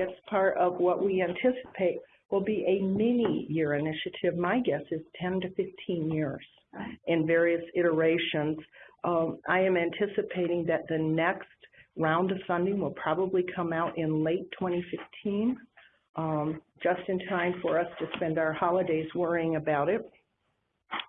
It's part of what we anticipate will be a mini-year initiative. My guess is 10 to 15 years in various iterations. Um, I am anticipating that the next round of funding will probably come out in late 2015, um, just in time for us to spend our holidays worrying about it.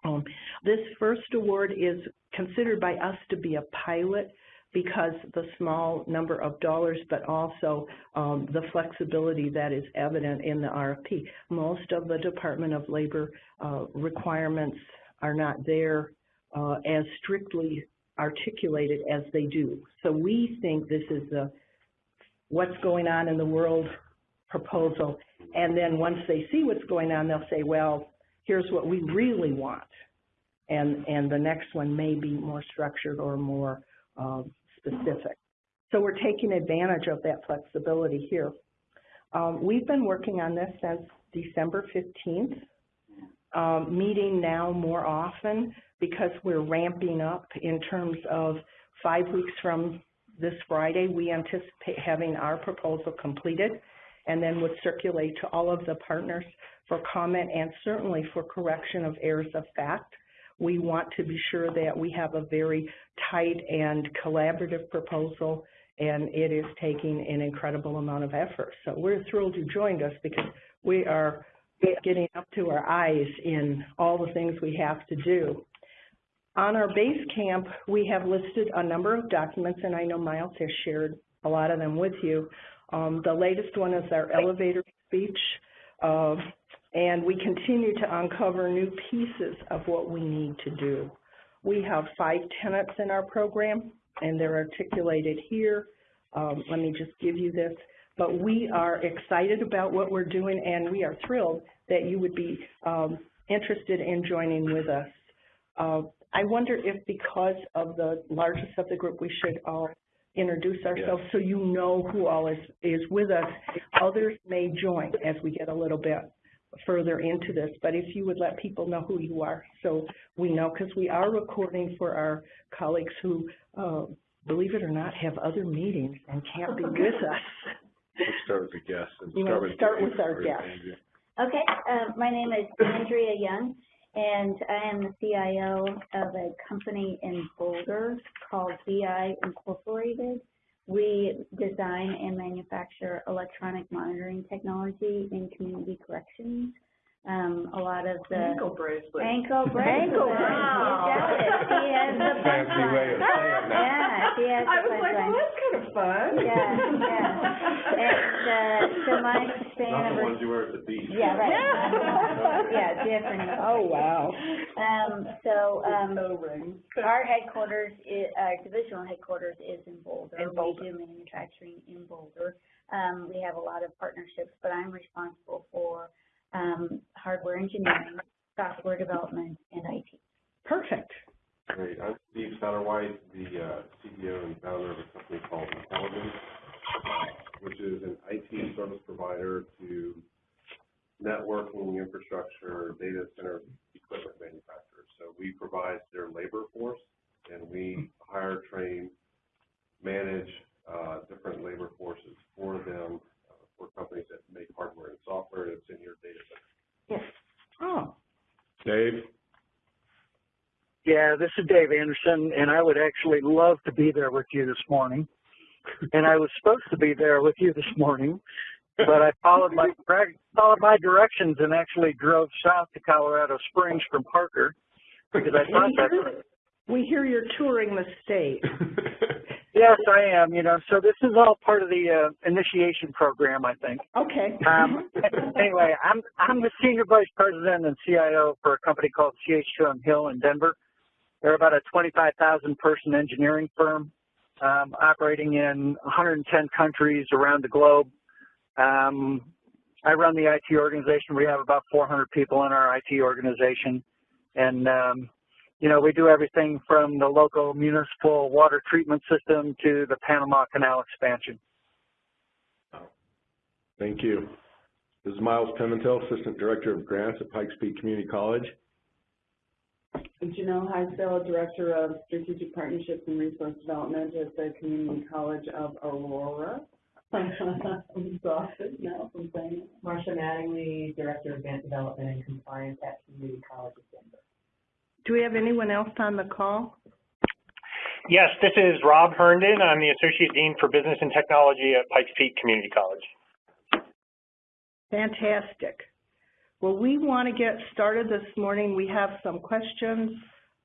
Um, this first award is considered by us to be a pilot because the small number of dollars, but also um, the flexibility that is evident in the RFP. Most of the Department of Labor uh, requirements are not there uh, as strictly articulated as they do. So we think this is the what's going on in the world proposal, and then once they see what's going on, they'll say, well, here's what we really want. And, and the next one may be more structured or more uh, specific. So we're taking advantage of that flexibility here. Um, we've been working on this since December 15th, um, meeting now more often because we're ramping up in terms of five weeks from this Friday, we anticipate having our proposal completed and then would circulate to all of the partners for comment and certainly for correction of errors of fact. We want to be sure that we have a very tight and collaborative proposal and it is taking an incredible amount of effort. So we're thrilled you joined us because we are getting up to our eyes in all the things we have to do. On our base camp, we have listed a number of documents, and I know Miles has shared a lot of them with you. Um, the latest one is our elevator speech, uh, and we continue to uncover new pieces of what we need to do. We have five tenets in our program, and they're articulated here. Um, let me just give you this. But we are excited about what we're doing, and we are thrilled that you would be um, interested in joining with us. Uh, I wonder if because of the largest of the group, we should all introduce ourselves so you know who all is, is with us. Others may join as we get a little bit further into this, but if you would let people know who you are so we know, because we are recording for our colleagues who, uh, believe it or not, have other meetings and can't be with us. Let's start with the guests. and You wanna with start with Dave our or guests. Andrea. Okay, uh, my name is Andrea Young, and I am the CIO of a company in Boulder called BI Incorporated. We design and manufacture electronic monitoring technology in community corrections. Um, a lot of the Ankle bracelet. ankle bracelet. Ankle You got it. She has the Fancy way of saying that. Yeah, she has the I was like, punchline. well, that's kind of fun. Yeah, yeah. And, uh, so my span Not of the ones you wear at the beach. yeah, right. Yeah, different. Oh, wow. Um, so, um, our headquarters, i- our divisional headquarters is in Boulder. In Boulder. We do manufacturing in Boulder. Um, we have a lot of partnerships, but I'm responsible for, um, hardware engineering, software development, and IT. Perfect. Great. I'm Steve Satterwhite, the uh, CEO and founder of a company called Entelligence, which is an IT service provider to networking, infrastructure, data center equipment manufacturers. So we provide their labor force, and we hire, train, manage uh, different labor forces for them, uh, for companies that make hardware and software that's in your data center. Oh, Dave? Yeah, this is Dave Anderson, and I would actually love to be there with you this morning. And I was supposed to be there with you this morning, but I followed my followed my directions and actually drove south to Colorado Springs from Parker because I thought we that. we hear you're touring the state. Yes, I am. You know, so this is all part of the uh, initiation program, I think. Okay. Um, anyway, I'm I'm the senior vice president and CIO for a company called CH2M Hill in Denver. They're about a 25,000 person engineering firm um, operating in 110 countries around the globe. Um, I run the IT organization. We have about 400 people in our IT organization, and um, you know we do everything from the local municipal water treatment system to the Panama Canal expansion. Thank you. This is Miles Pimentel, Assistant Director of Grants at Pikes Peak Community College. Janelle Heisel, Director of Strategic Partnerships and Resource Development at the Community College of Aurora. I'm exhausted now from saying it. Marcia Mattingly, Director of Event Development and Compliance at Community College of Denver. Do we have anyone else on the call? Yes, this is Rob Herndon. I'm the Associate Dean for Business and Technology at Pikes Peak Community College. Fantastic. Well, we want to get started this morning. We have some questions.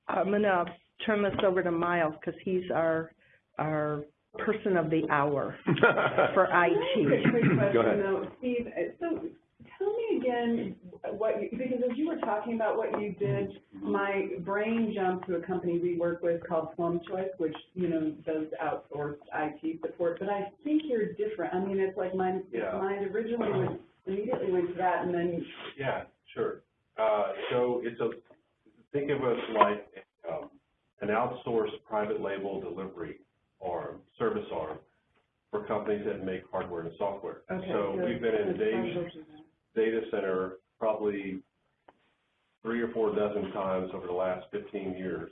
I'm going to turn this over to Miles because he's our, our person of the hour for IT. Quick Go ahead. though, Steve, uh, so tell me again what you, because as you were talking about what you did, my brain jumped to a company we work with called PlumChoice, which, you know, does outsourced IT support, but I think you're different. I mean, it's like mine, Yeah. mine originally went, immediately went to that and then, Yeah, sure. Uh, so it's a, think of us like, um, an outsourced private label delivery arm, service arm for companies that make hardware and software. okay. So good. we've been in Dave's data center probably three or four dozen times over the last fifteen years.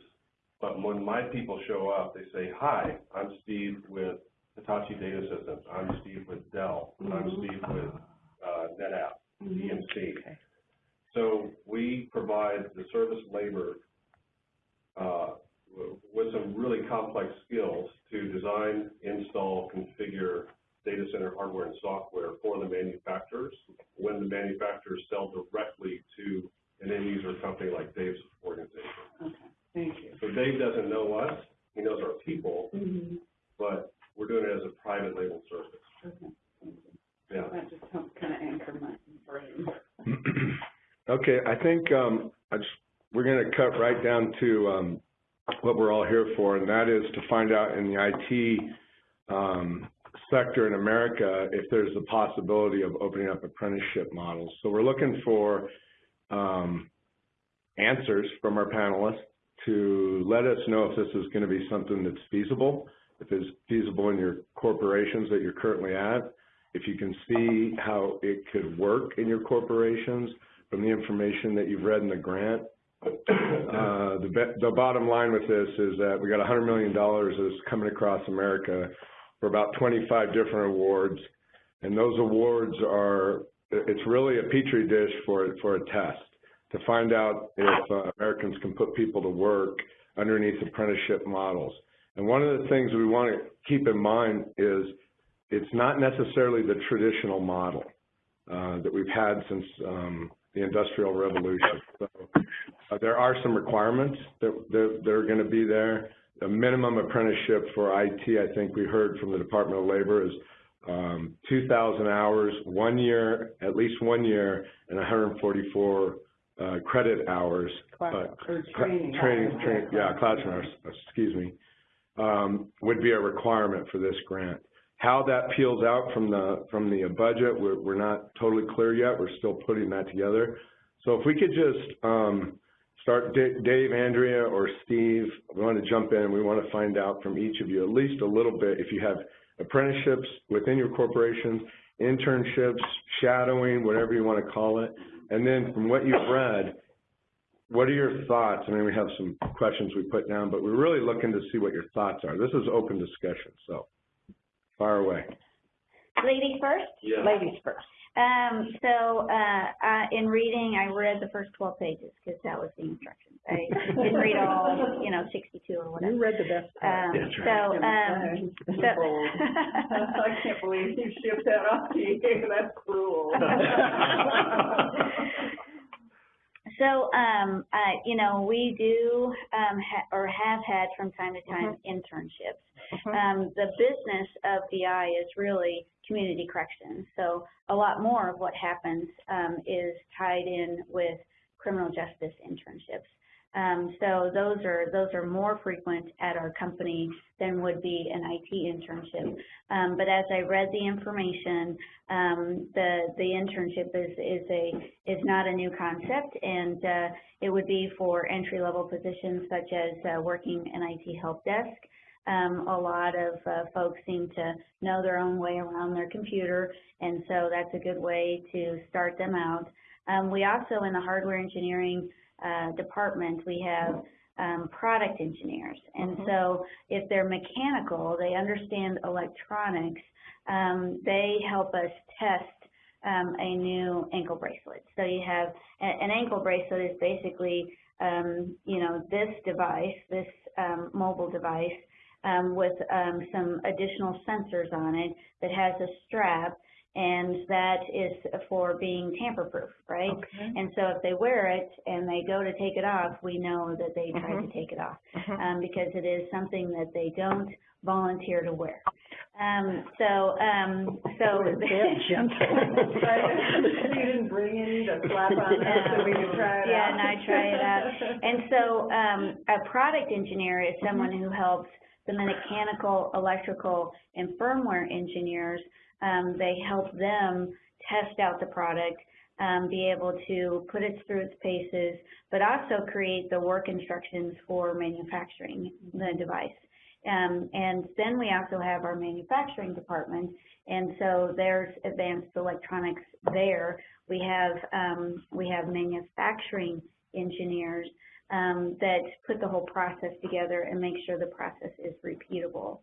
But when my people show up, they say, hi, I'm Steve with Hitachi Data Systems. I'm Steve with Dell. I'm Mhm. Steve with, uh, NetApp, Mhm. EMC. Okay. So we provide the service labor, uh, w- with some really complex skills to design, install, configure data center hardware and software for the manufacturers when the manufacturers sell directly to an end user company like Dave's organization. Okay, thank you. So Dave doesn't know us, he knows our people, Mhm. but we're doing it as a private label service. Okay, thank you. Yeah. That just helps kind of anchor my brain. Okay, I think, um, I just, we're gonna cut right down to, um, what we're all here for, and that is to find out in the IT, sector in America, if there's the possibility of opening up apprenticeship models. So we're looking for, um, answers from our panelists to let us know if this is gonna be something that's feasible, if it's feasible in your corporations that you're currently at, if you can see how it could work in your corporations, from the information that you've read in the grant. Uh, the, the bottom line with this is that we got hundred million dollars that's coming across America for about twenty-five different awards. And those awards are, it's really a petri dish for, for a test to find out if uh, Americans can put people to work underneath apprenticeship models. And one of the things we want to keep in mind is it's not necessarily the traditional model uh, that we've had since um, the Industrial Revolution. So uh, there are some requirements that, that, that are going to be there. The minimum apprenticeship for IT, I think we heard from the Department of Labor, is um, 2,000 hours, one year, at least one year, and 144 uh, credit hours. Class- but- Or training. Training, yeah, classroom hours, excuse me, um, would be a requirement for this grant. How that peels out from the, from the budget, we're, we're not totally clear yet. We're still putting that together. So if we could just, um, start, Da- Dave, Andrea, or Steve, we want to jump in. We want to find out from each of you at least a little bit, if you have apprenticeships within your corporations, internships, shadowing, whatever you want to call it. And then from what you've read, what are your thoughts? I mean, we have some questions we put down, but we're really looking to see what your thoughts are. This is open discussion, so fire away. Ladies first? Yeah. Ladies first. Um, so, uh, uh, in reading, I read the first twelve pages, because that was the instructions. I didn't read all, you know, sixty-two or whatever. You read the best part. Um, That's so, um, so. I can't believe you shipped that off to you, that's cruel. So, um, uh, you know, we do, um, ha- or have had from time to time internships. Mhm. Um, the business of BI is really community corrections. So a lot more of what happens, um, is tied in with criminal justice internships. Um, so those are, those are more frequent at our company than would be an IT internship. Um, but as I read the information, um, the, the internship is, is a, is not a new concept and, uh, it would be for entry-level positions such as, uh, working an IT help desk. Um, a lot of, uh, folks seem to know their own way around their computer and so that's a good way to start them out. Um, we also, in the hardware engineering, uh, department, we have, um, product engineers. And Mhm. so if they're mechanical, they understand electronics, um, they help us test um, a new ankle bracelet. So you have an ankle bracelet is basically um, you know this device, this um, mobile device um, with um, some additional sensors on it that has a strap, and that is for being tamper-proof, right? Okay. And so if they wear it and they go to take it off, we know that they tried Mhm. to take it off Mhm. um, because it is something that they don't volunteer to wear. Um, so, um, so. Gentle. You didn't bring any to slap on us so we could try it out? Yeah, and I try it out. And so, um, a product engineer is someone Mm-hmm. who helps the mechanical, electrical, and firmware engineers. Um, they help them test out the product, um, be able to put it through its paces, but also create the work instructions for manufacturing the device. Um, and then we also have our manufacturing department, and so there's advanced electronics there. We have um, we have manufacturing engineers um, that put the whole process together and make sure the process is repeatable.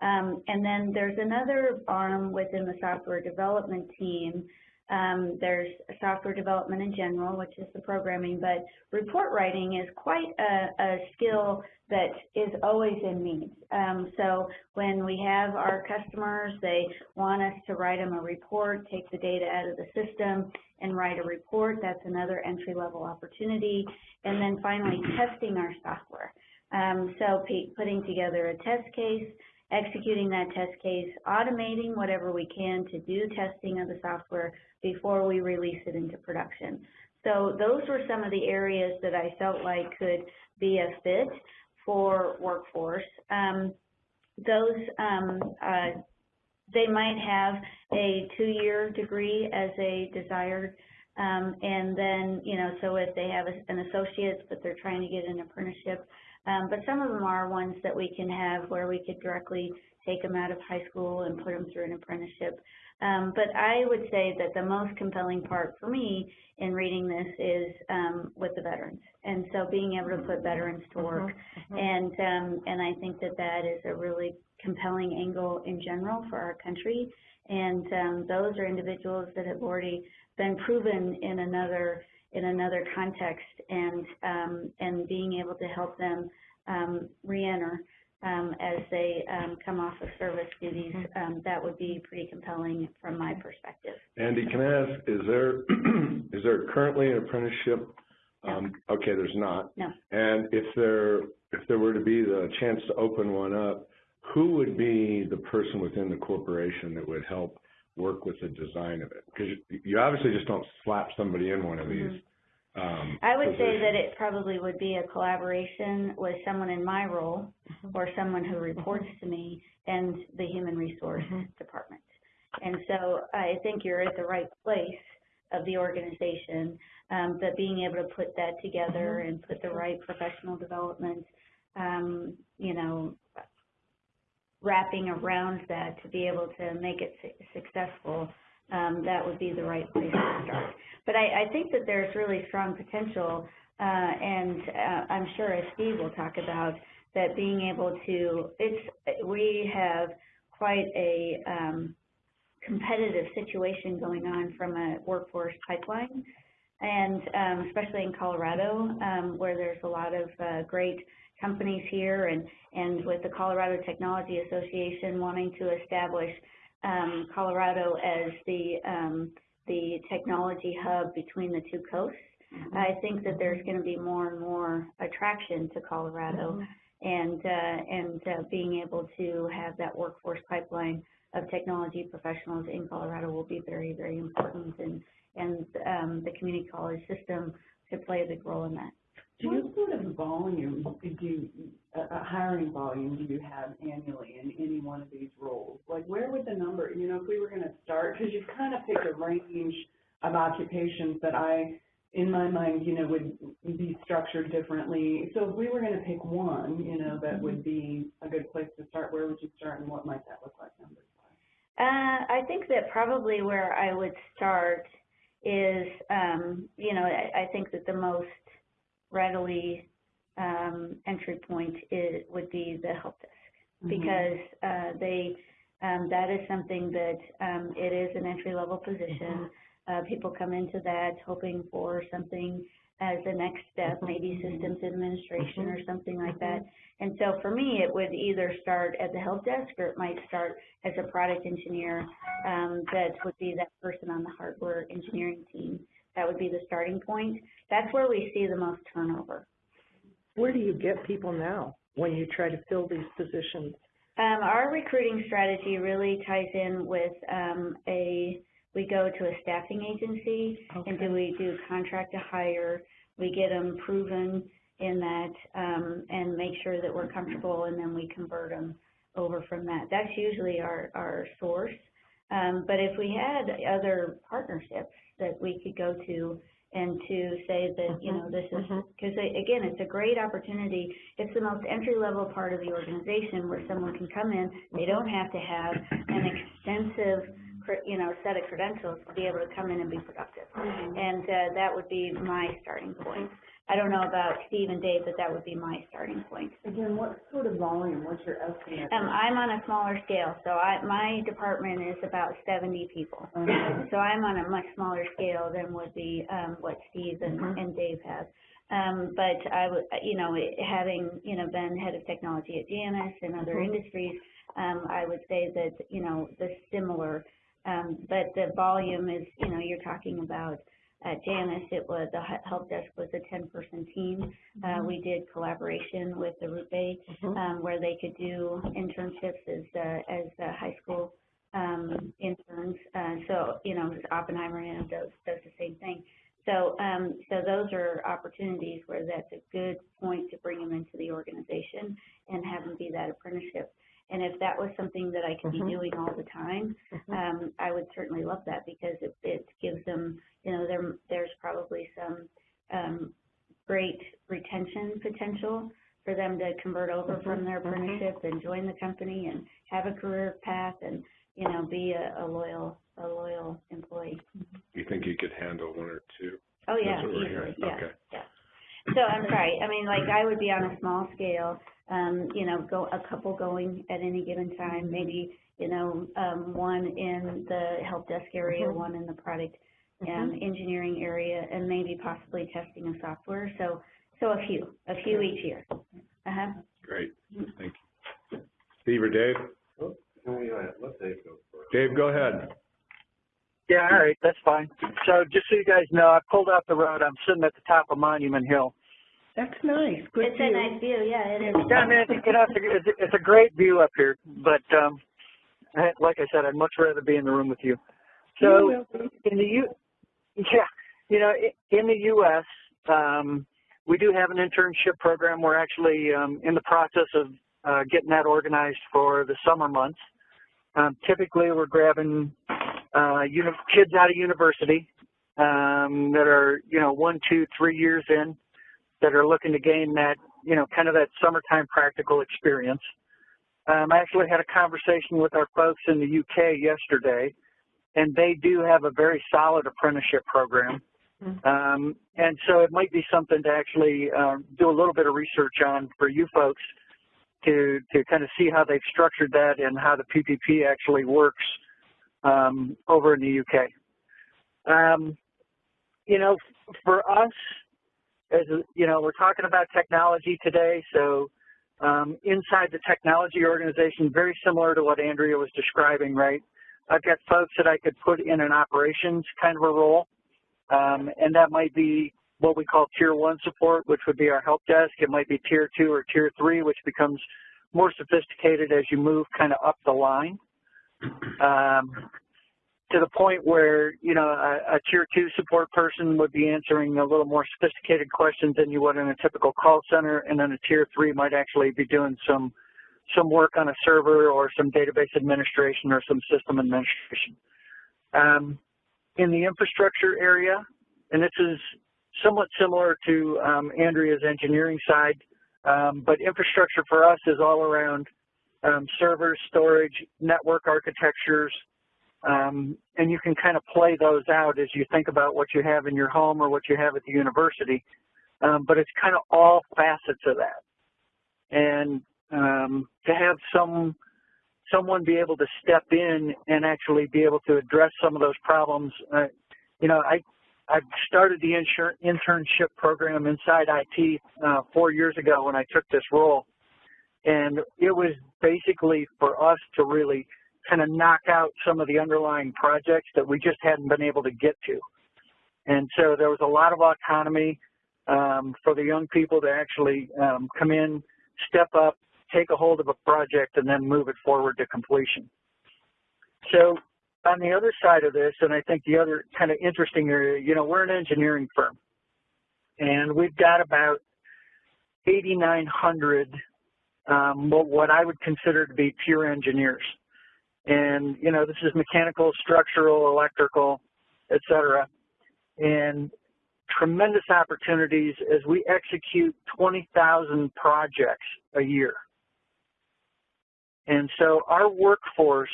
Um, and then there's another arm within the software development team. Um, there's software development in general, which is the programming, but report writing is quite a, a skill that is always in need. Um, so when we have our customers, they want us to write them a report, take the data out of the system and write a report. That's another entry-level opportunity. And then finally, testing our software. Um, so putting together a test case, executing that test case, automating whatever we can to do testing of the software before we release it into production. So those were some of the areas that I felt like could be a fit for workforce. Um, those, um, uh, they might have a two-year degree as a desired, um, and then, you know, so if they have a- an associate's, but they're trying to get an apprenticeship, um, but some of them are ones that we can have where we could directly take them out of high school and put them through an apprenticeship. Um, but I would say that the most compelling part for me in reading this is um, with the veterans, and so being able to put veterans to work, Mhm. and um, and I think that that is a really compelling angle in general for our country, and um, those are individuals that have already been proven in another in another context, and um, and being able to help them um, reenter um, as they um, come off of service duties, um, that would be pretty compelling from my perspective. Andy, can I ask, is there, is there currently an apprenticeship? Um, okay, there's not. No. And if there, if there were to be the chance to open one up, who would be the person within the corporation that would help work with the design of it? Because you, you obviously just don't slap somebody in one of these. Um, I would say that it probably would be a collaboration with someone in my role or someone who reports to me and the human resource Mhm. department. And so I think you're at the right place of the organization, um, but being able to put that together and put the right professional development, um, you know, wrapping around that to be able to make it su- successful, um, that would be the right place to start. But I, I think that there's really strong potential, uh, and uh, I'm sure as Steve will talk about, that being able to, it's, we have quite a um, competitive situation going on from a workforce pipeline, and um, especially in Colorado, um, where there's a lot of uh, great companies here, and, and with the Colorado Technology Association wanting to establish um, Colorado as the um, the technology hub between the two coasts. I think that there's going to be more and more attraction to Colorado, and uh, and uh, being able to have that workforce pipeline of technology professionals in Colorado will be very very important, and and um, the community college system could play a big role in that. What sort of volume do you, uh, hiring volume do you have annually in any one of these roles? Like, where would the number, you know, if we were gonna start, because you've kind of picked a range of occupations that I, in my mind, you know, would be structured differently. So if we were gonna pick one, you know, that would be a good place to start, where would you start and what might that look like numbers? Uh, I think that probably where I would start is, um, you know, I, I think that the most readily um, entry point is, would be the help desk because uh, they Um, that is something that, um, it is an entry-level position. Uh, people come into that hoping for something as the next step, maybe systems administration or something like that. And so for me, it would either start at the help desk or it might start as a product engineer, um, that would be that person on the hardware engineering team. That would be the starting point. That's where we see the most turnover. Where do you get people now when you try to fill these positions? Um, our recruiting strategy really ties in with, um, a, we go to a staffing agency and do we do contract to hire, we get them proven in that, um, and make sure that we're comfortable and then we convert them over from that. That's usually our, our source. Um, but if we had other partnerships that we could go to and to say that, you know, this is, Mhm. because again, it's a great opportunity. It's the most entry-level part of the organization where someone can come in, they don't have to have an extensive, you know, set of credentials to be able to come in and be productive. And, uh, that would be my starting point. I don't know about Steve and Dave, but that would be my starting point. Again, what sort of volume, what's your estimate? Um, I'm on a smaller scale, so I, my department is about seventy people. Okay. So I'm on a much smaller scale than would be, um, what Steve and, Mhm. and Dave have. Um, but I would, you know, it- having, you know, been head of technology at Janus and other Mhm. industries, um, I would say that, you know, the similar, um, but the volume is, you know, you're talking about, at Janus, it was, the help desk was a ten-person team. Uh, we did collaboration with the Root Bay Mhm. um, where they could do internships as, uh, as, uh, high school, um, interns. Uh, so, you know, Oppenheimer, know, does, does the same thing. So, um, so those are opportunities where that's a good point to bring them into the organization and have them be that apprenticeship. And if that was something that I could be Mhm. doing all the time, Mhm. um, I would certainly love that because it, it gives them, you know, there, there's probably some, um, great retention potential for them to convert over from their Mhm, mhm. apprenticeship and join the company and have a career path and, you know, be a, a loyal, a loyal employee. You think you could handle one or two? Oh, yeah, That's what we're easily, yeah, Okay. yeah. So I'm sorry, I mean, like, I would be on a small scale, um, you know, go, a couple going at any given time, maybe, you know, um, one in the help desk area, Mhm. one in the product, um, engineering area, and maybe possibly testing of software, so, so a few, a few each year. Uh-huh. Great, thank you. Steve or Dave? Oh, Let Dave go first. Dave, go ahead. Yeah, all right, that's fine. So just so you guys know, I pulled out the road. I'm sitting at the top of Monument Hill. That's nice, good It's a nice view, yeah, it is. Yeah, I mean, it's, you know, it's, a, it's, a, great view up here, but um, I- like I said, I'd much rather be in the room with you. So You in the U, yeah, you know, in the U.S., um, we do have an internship program. We're actually um, in the process of uh, getting that organized for the summer months. Um, typically, we're grabbing uh, uni- kids out of university um, that are, you know, one, two, three years in, that are looking to gain that, you know, kind of that summertime practical experience. Um, I actually had a conversation with our folks in the UK yesterday, and they do have a very solid apprenticeship program. Um, and so it might be something to actually uh, do a little bit of research on for you folks to to kind of see how they've structured that and how the PPP actually works um, over in the UK. Um, you know, for us, as you know, we're talking about technology today, so um, inside the technology organization, very similar to what Andrea was describing, right? I've got folks that I could put in an operations kind of a role, um, and that might be what we call tier one support, which would be our help desk. It might be tier two or tier three, which becomes more sophisticated as you move kind of up the line. Um, to the point where, you know, a, a tier two support person would be answering a little more sophisticated questions than you would in a typical call center, and then a tier three might actually be doing some some work on a server or some database administration or some system administration. Um, in the infrastructure area, and this is somewhat similar to um, Andrea's engineering side, um, but infrastructure for us is all around um, servers, storage, network architectures, um, and you can kind of play those out as you think about what you have in your home or what you have at the university. Um, but it's kind of all facets of that. And um, to have some someone be able to step in and actually be able to address some of those problems. Uh, you know, I I started the internship program inside IT uh, four years ago when I took this role, and it was basically for us to really kind of knock out some of the underlying projects that we just hadn't been able to get to. And so there was a lot of autonomy um, for the young people to actually um, come in, step up, take a hold of a project, and then move it forward to completion. So on the other side of this, and I think the other kind of interesting area, you know, we're an engineering firm, and we've got about 8,900 um, what I would consider to be pure engineers. And, you know, this is mechanical, structural, electrical, et cetera. And tremendous opportunities as we execute 20,000 projects a year. And so our workforce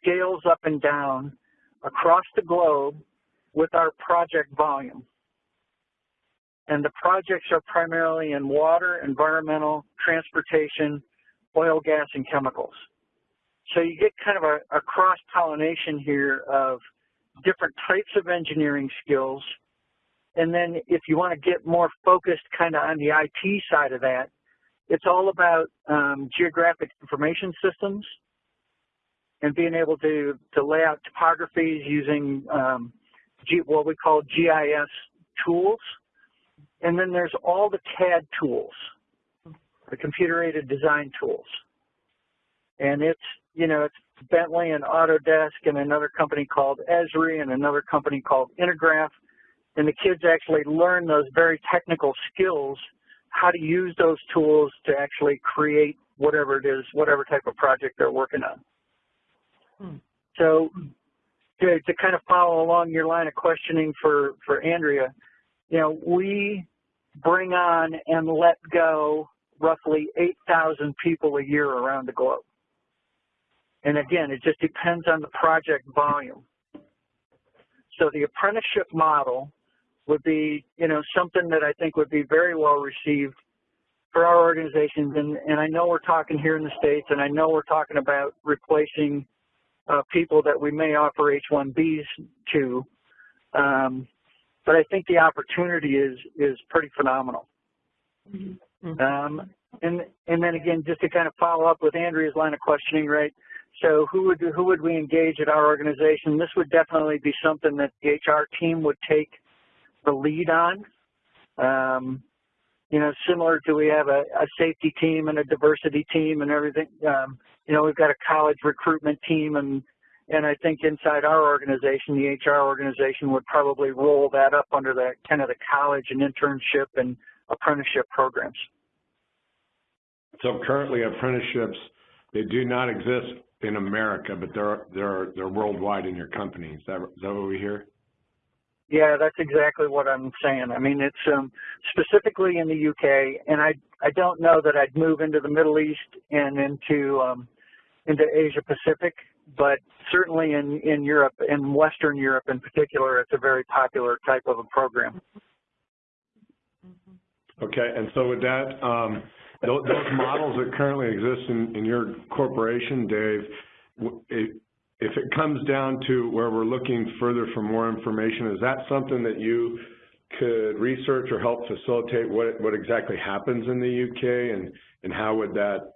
scales up and down across the globe with our project volume. And the projects are primarily in water, environmental, transportation, oil, gas, and chemicals. So you get kind of a, a cross-pollination here of different types of engineering skills. And then if you want to get more focused kind of on the IT side of that, it's all about um, geographic information systems and being able to, to lay out topographies using um, G, what we call GIS tools. And then there's all the CAD tools, the computer-aided design tools. And it's, you know, it's Bentley and Autodesk and another company called Esri and another company called Intergraph. And the kids actually learn those very technical skills, how to use those tools to actually create whatever it is, whatever type of project they're working on. Hmm. So to, to kind of follow along your line of questioning for, for Andrea, you know, we bring on and let go roughly 8,000 people a year around the globe. And again, it just depends on the project volume. So the apprenticeship model would be, you know, something that I think would be very well received for our organizations. And, and I know we're talking here in the States, and I know we're talking about replacing uh, people that we may offer H-1Bs to. Um, but I think the opportunity is is pretty phenomenal. Mhm. Um, and and then again, just to kind of follow up with Andrea's line of questioning, right? So who would who would we engage at our organization? This would definitely be something that the HR team would take the lead on. Um, you know, similar to we have a, a, safety team and a diversity team and everything. Um, you know, we've got a college recruitment team and and I think inside our organization, the HR organization would probably roll that up under the kind of the college and internship and apprenticeship programs. So currently apprenticeships, they do not exist in America, but they're they're they're worldwide in your company. Is that is that what we hear? Yeah, that's exactly what I'm saying. I mean, it's um, specifically in the UK, and I I don't know that I'd move into the Middle East and into um, into Asia Pacific, but certainly in in Europe, in Western Europe in particular, it's a very popular type of a program. Okay, and so with that, um, those, those models that currently exist in, in your corporation, Dave, it, if it comes down to where we're looking further for more information, is that something that you could research or help facilitate what, what exactly happens in the UK and, and how would that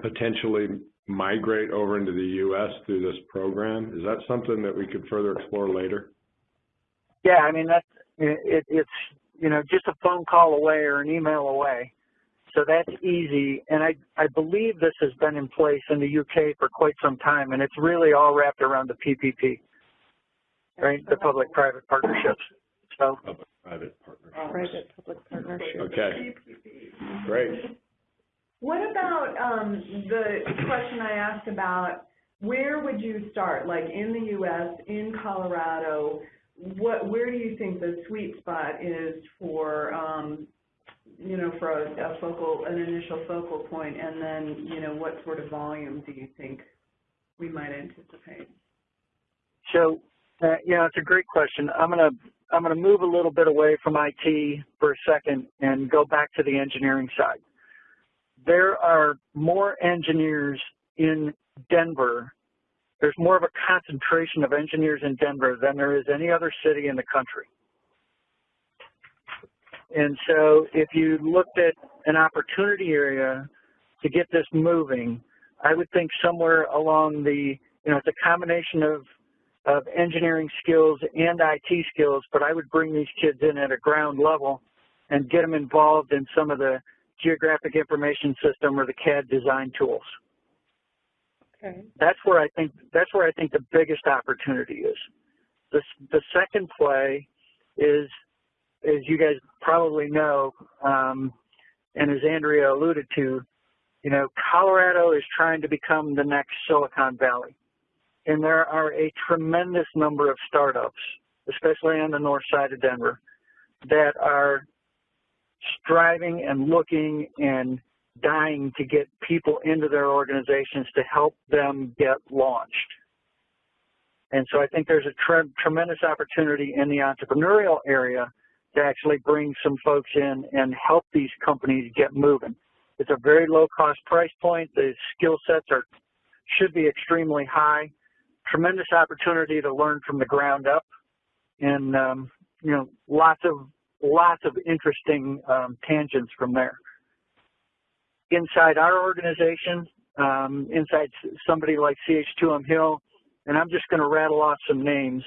potentially migrate over into the U.S. through this program? Is that something that we could further explore later? Yeah, I mean, that's, it, it's, you know, just a phone call away or an email away. So that's easy, and I, I believe this has been in place in the UK for quite some time, and it's really all wrapped around the PPP, right? The public-private partnerships. So. Public-private partnerships. Private-public partnership. Okay, great. What about, um, the question I asked about, where would you start? Like in the US, in Colorado, what, where do you think the sweet spot is for, um, you know, for a, a focal, an initial focal point, and then, you know, what sort of volume do you think we might anticipate? So, uh, yeah, it's a great question. I'm gonna I'm gonna move a little bit away from IT for a second and go back to the engineering side. There are more engineers in Denver, there's more of a concentration of engineers in Denver than there is any other city in the country. And so if you looked at an opportunity area to get this moving, I would think somewhere along the, you know, it's a combination of, of engineering skills and IT skills, but I would bring these kids in at a ground level and get them involved in some of the geographic information system or the CAD design tools. Okay. That's where I think that's where I think the biggest opportunity is. The the second play is, as you guys probably know, um, and as Andrea alluded to, you know, Colorado is trying to become the next Silicon Valley, and there are a tremendous number of startups, especially on the north side of Denver, that are striving and looking and dying to get people into their organizations to help them get launched. And so I think there's a tre tremendous opportunity in the entrepreneurial area to actually bring some folks in and help these companies get moving. It's a very low cost price point. The skill sets are should be extremely high. Tremendous opportunity to learn from the ground up, and um, you know lots of lots of interesting um, tangents from there inside our organization, um, inside somebody like CH2M Hill, and I'm just going to rattle off some names.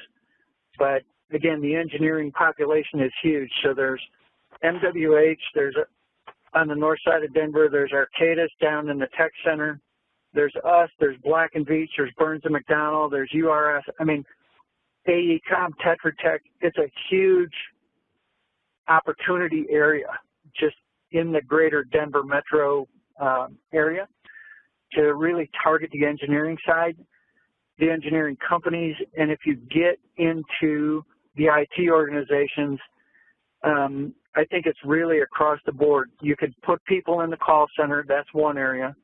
But again, the engineering population is huge. So there's MWH, there's a, on the north side of Denver, there's Arcadis down in the tech center. There's us, there's Black and Veatch, there's Burns and McDonnell, there's URS. I mean, AECOM, Tetra Tech, it's a huge opportunity area just in the greater Denver metro um, area to really target the engineering side, the engineering companies, and if you get into the IT organizations, um, I think it's really across the board. You could put people in the call center, that's one area.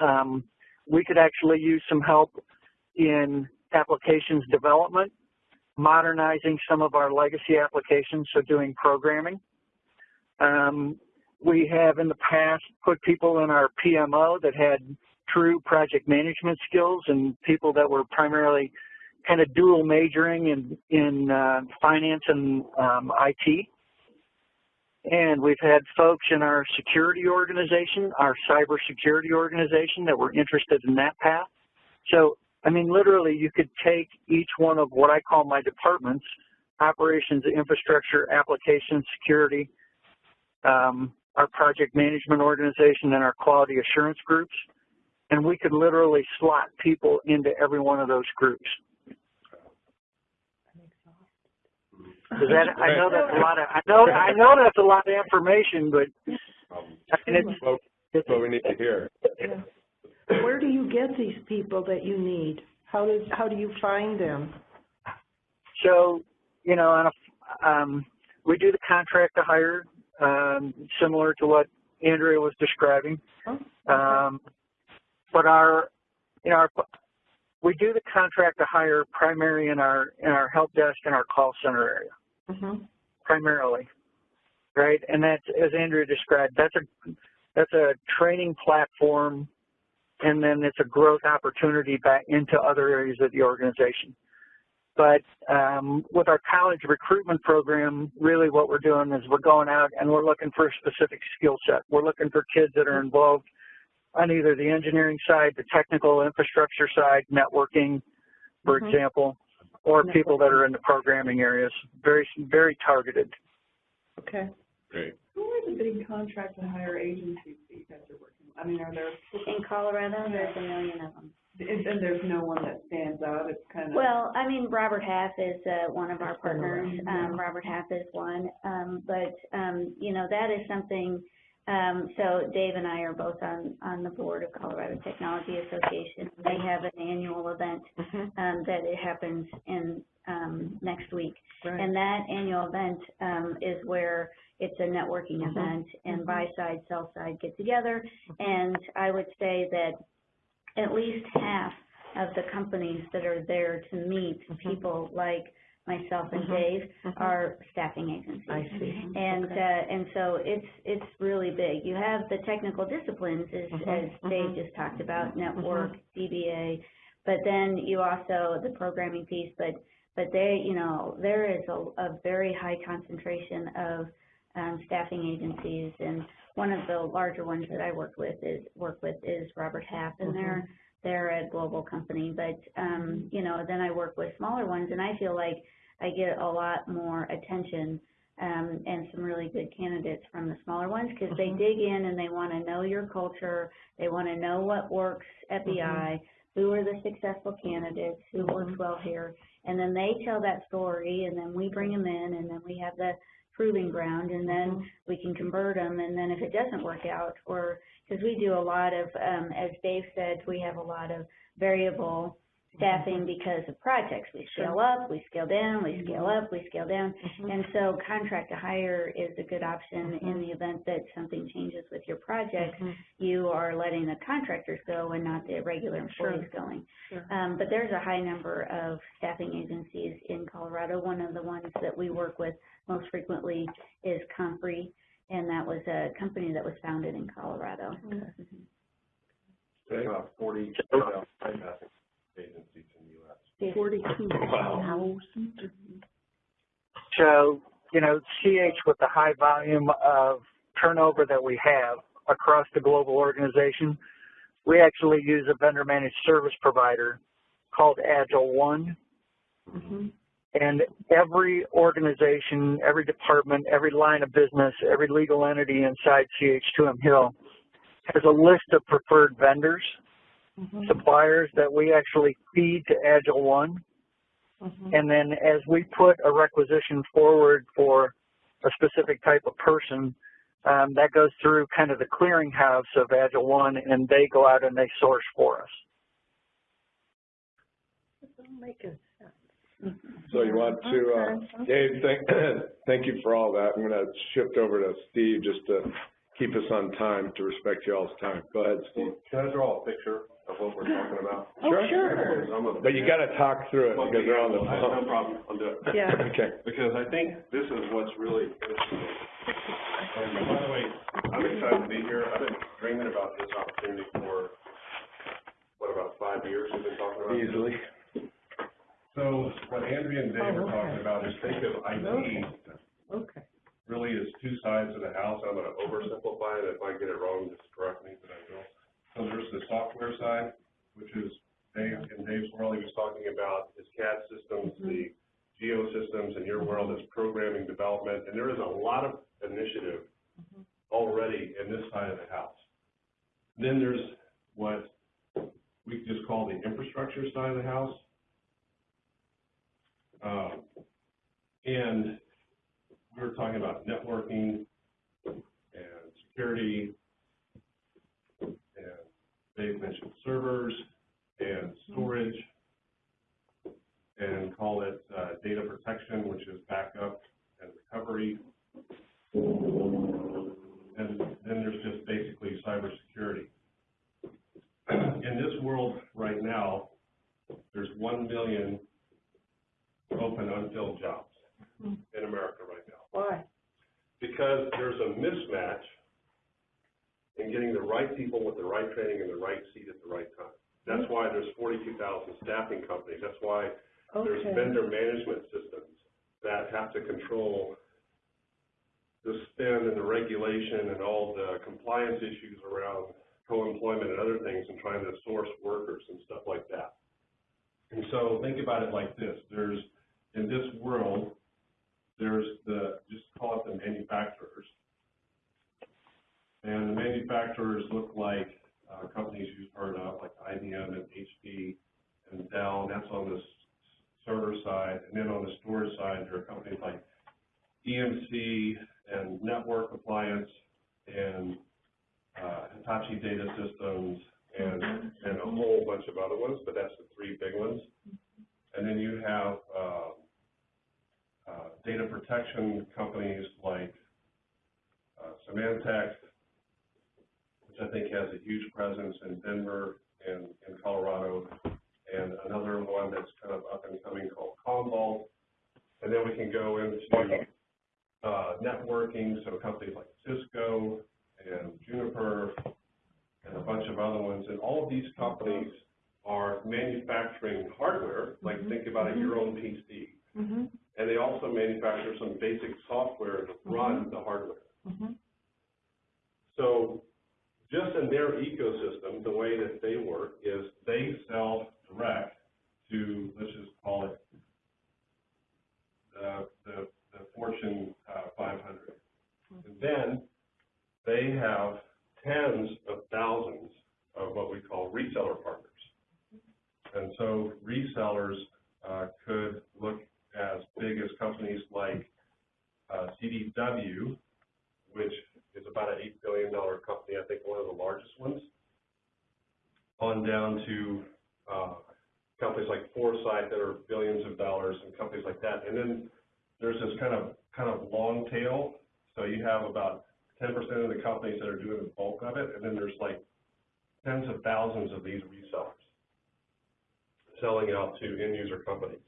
Um, we could actually use some help in applications development, modernizing some of our legacy applications, so doing programming. Um, we have in the past put people in our PMO that had true project management skills and people that were primarily kind of dual majoring in, in uh, finance and um, IT. And we've had folks in our security organization, our cybersecurity organization that were interested in that path. So, I mean, literally you could take each one of what I call my departments, operations, infrastructure, application, security, um, our project management organization and our quality assurance groups, and we could literally slot people into every one of those groups. Does that, I know that's a lot of, I know, I know that's a lot of information, but I mean, it's, Well, That's what we need to hear. Where do you get these people that you need? How does, how do you find them? so, you know, on a, um, we do the contract to hire, um, similar to what Andrea was describing. Oh, Um, but our, you know, our, we do the contract to hire primary in our, in our help desk and our call center area, Mhm. primarily, right? And that's, as Andrea described, that's a, that's a training platform and then it's a growth opportunity back into other areas of the organization. But um, with our college recruitment program, really what we're doing is we're going out and we're looking for a specific skill set. We're looking for kids that are involved on either the engineering side, the technical infrastructure side, networking, for Mhm. example, or people that are in the programming areas. Very, very targeted. Okay. Great. Who are the big contract and hire agencies that you guys are working with? I mean, are there, In Colorado, there's a million of them. and, and there's no one that stands out, it's kind of. Well, I mean, Robert Half is, uh, one of our partners, um. Robert Half is one, um, but, um, you know, that is something, um, so Dave and I are both on, on the board of Colorado Technology Association. They have an annual event, Mhm. um, that it happens in, um, next week. Right. And that annual event, um, is where it's a networking Mhm. event and Mhm. buy side, sell side get together. And I would say that at least half of the companies that are there to meet Mhm. people like myself and Mhm. Dave Mhm. are staffing agencies. I see. And, uh, and so it's, it's really big. You have the technical disciplines, as, Mhm, as Dave mhm. just talked about, network, DBA. But then you also, the programming piece, but, but they, you know, there is a, a very high concentration of, um, staffing agencies. And one of the larger ones that I work with is, work with is Robert Half, and they're, they're a global company. But, um, you know, then I work with smaller ones, and I feel like I get a lot more attention um, and some really good candidates from the smaller ones because they Mhm. dig in and they want to know your culture. They want to know what works at BI, who are the successful candidates, who works well here, and then they tell that story, and then we bring them in, and then we have the proving ground, and then we can convert them. And then if it doesn't work out, or because we do a lot of, um, as Dave said, we have a lot of variable staffing because of projects. We scale up, we scale down, we scale up, we scale down. Mhm. And so contract to hire is a good option in the event that something changes with your project. You are letting the contractors go and not the regular employees going. Um, but there's a high number of staffing agencies in Colorado. One of the ones that we work with most frequently is Compre, and that was a company that was founded in Colorado. There's about forty thousand staffing agencies in the US. Forty-two thousand. So, you know, CH with the high volume of turnover that we have across the global organization, we actually use a vendor managed service provider called Agile One. Mhm. And every organization, every department, every line of business, every legal entity inside CH2M Hill has a list of preferred vendors, Mhm. suppliers that we actually feed to Agile One. Mhm. And then as we put a requisition forward for a specific type of person, um, that goes through kind of the clearinghouse of Agile One and they go out and they source for us. Making sense. So you want to, uh, Dave, thank, thank you for all that. I'm gonna shift over to Steve just to keep us on time, to respect y'all's time. Go ahead, Steve. Can I draw a picture of what we're talking about? Oh, sure. Because But you gotta talk through it because they're on the I have No problem, I'll do it. Yeah. Okay. Because I think this is what's really interesting. And by the way, I'm excited to be here. I've been dreaming about this opportunity for, what, about five years we've been talking about? this? So what Andrea and Dave Oh, are talking about is think of IT Okay. really is two sides of the house. I'm gonna oversimplify it. If I get it wrong, just correct me, but I will. So there's the software side, which is Dave, in Dave's world, he was talking about his CAD systems, mm-hmm. the geo systems, in your world is programming development, and there is a lot of initiative mm-hmm. already in this side of the house. Then there's what we just call the infrastructure side of the house. Um, and we were talking about networking and security, and Dave mentioned servers and storage, and call it, uh, data protection, which is backup and recovery. And then there's just basically cybersecurity. In this world right now, there's one million open unfilled jobs hmm. in America right now Why? because there's a mismatch in getting the right people with the right training in the right seat at the right time. That's hmm. why there's forty-two thousand staffing companies. That's why there's vendor management systems that have to control the spend and the regulation and all the compliance issues around co-employment and other things and trying to source workers and stuff like that. And so think about it like this. There's, in this world, there's the, just call it the manufacturers. And the manufacturers look like, uh, companies you've heard of, like IBM and HP and Dell, and that's on the s- server side. And then on the storage side, there are companies like EMC and Network Appliance and, uh, Hitachi Data Systems and, and a whole bunch of other ones, but that's the three big ones. And then you have, um, uh, data protection companies like, uh, Symantec, which I think has a huge presence in Denver and in Colorado, and another one that's kind of up and coming called Commvault, And then we can go into, uh, networking, so companies like Cisco and Juniper and a bunch of other ones. And all of these companies are manufacturing hardware, like think about it, your own PC. Mm-hmm. And they also manufacture some basic software to run the hardware. Mm-hmm. So just in their ecosystem, the way that they work is they sell direct to, let's just call it, the, the, the Fortune, uh, five hundred. And then they have tens of thousands of what we call reseller partners. And so resellers, uh, could look as big as companies like, uh, CDW, which is about an eight billion dollar company, I think one of the largest ones, on down to, uh, companies like Forsythe that are billions of dollars and companies like that. And then there's this kind of, kind of long tail, so you have about ten percent of the companies that are doing the bulk of it, and then there's like tens of thousands of these resellers selling out to end user companies.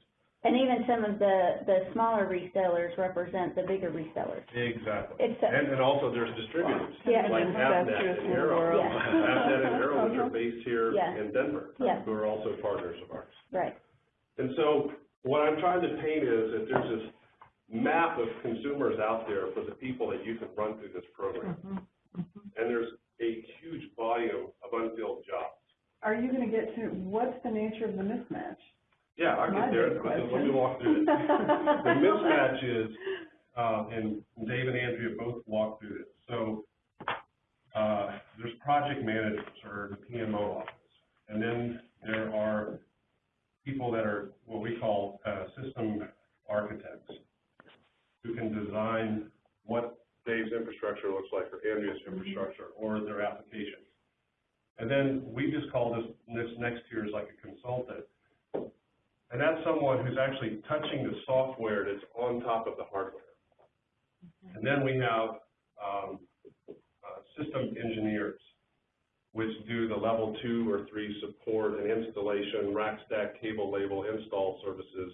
And even some of the, the smaller resellers represent the bigger resellers. Exactly. It's, a- And, and also there's distributors, Yeah. like Avnet and in the Arrow. world. Yeah. Avnet and Arrow, which are based here Yeah. in Denver, Yeah. who are also partners of ours. right, And so what I'm trying to paint is that there's this map of consumers out there for the people that you can run through this program. Mm-hmm. And there's a huge volume of unfilled jobs. Are you gonna get to, what's the nature of the mismatch? Yeah, I'll get there, let me walk through it. The mismatch is, uh, and Dave and Andrea both walked through this. So, uh, there's project managers or the PMO office. And then there are people that are what we call, uh, system architects who can design what Dave's infrastructure looks like or Andrea's infrastructure or their applications. And then we just call this, this next tier is like a consultant. And that's someone who's actually touching the software that's on top of the hardware. And then we have, um, uh, system engineers, which do the level two or three support and installation, rack stack, cable label, install services.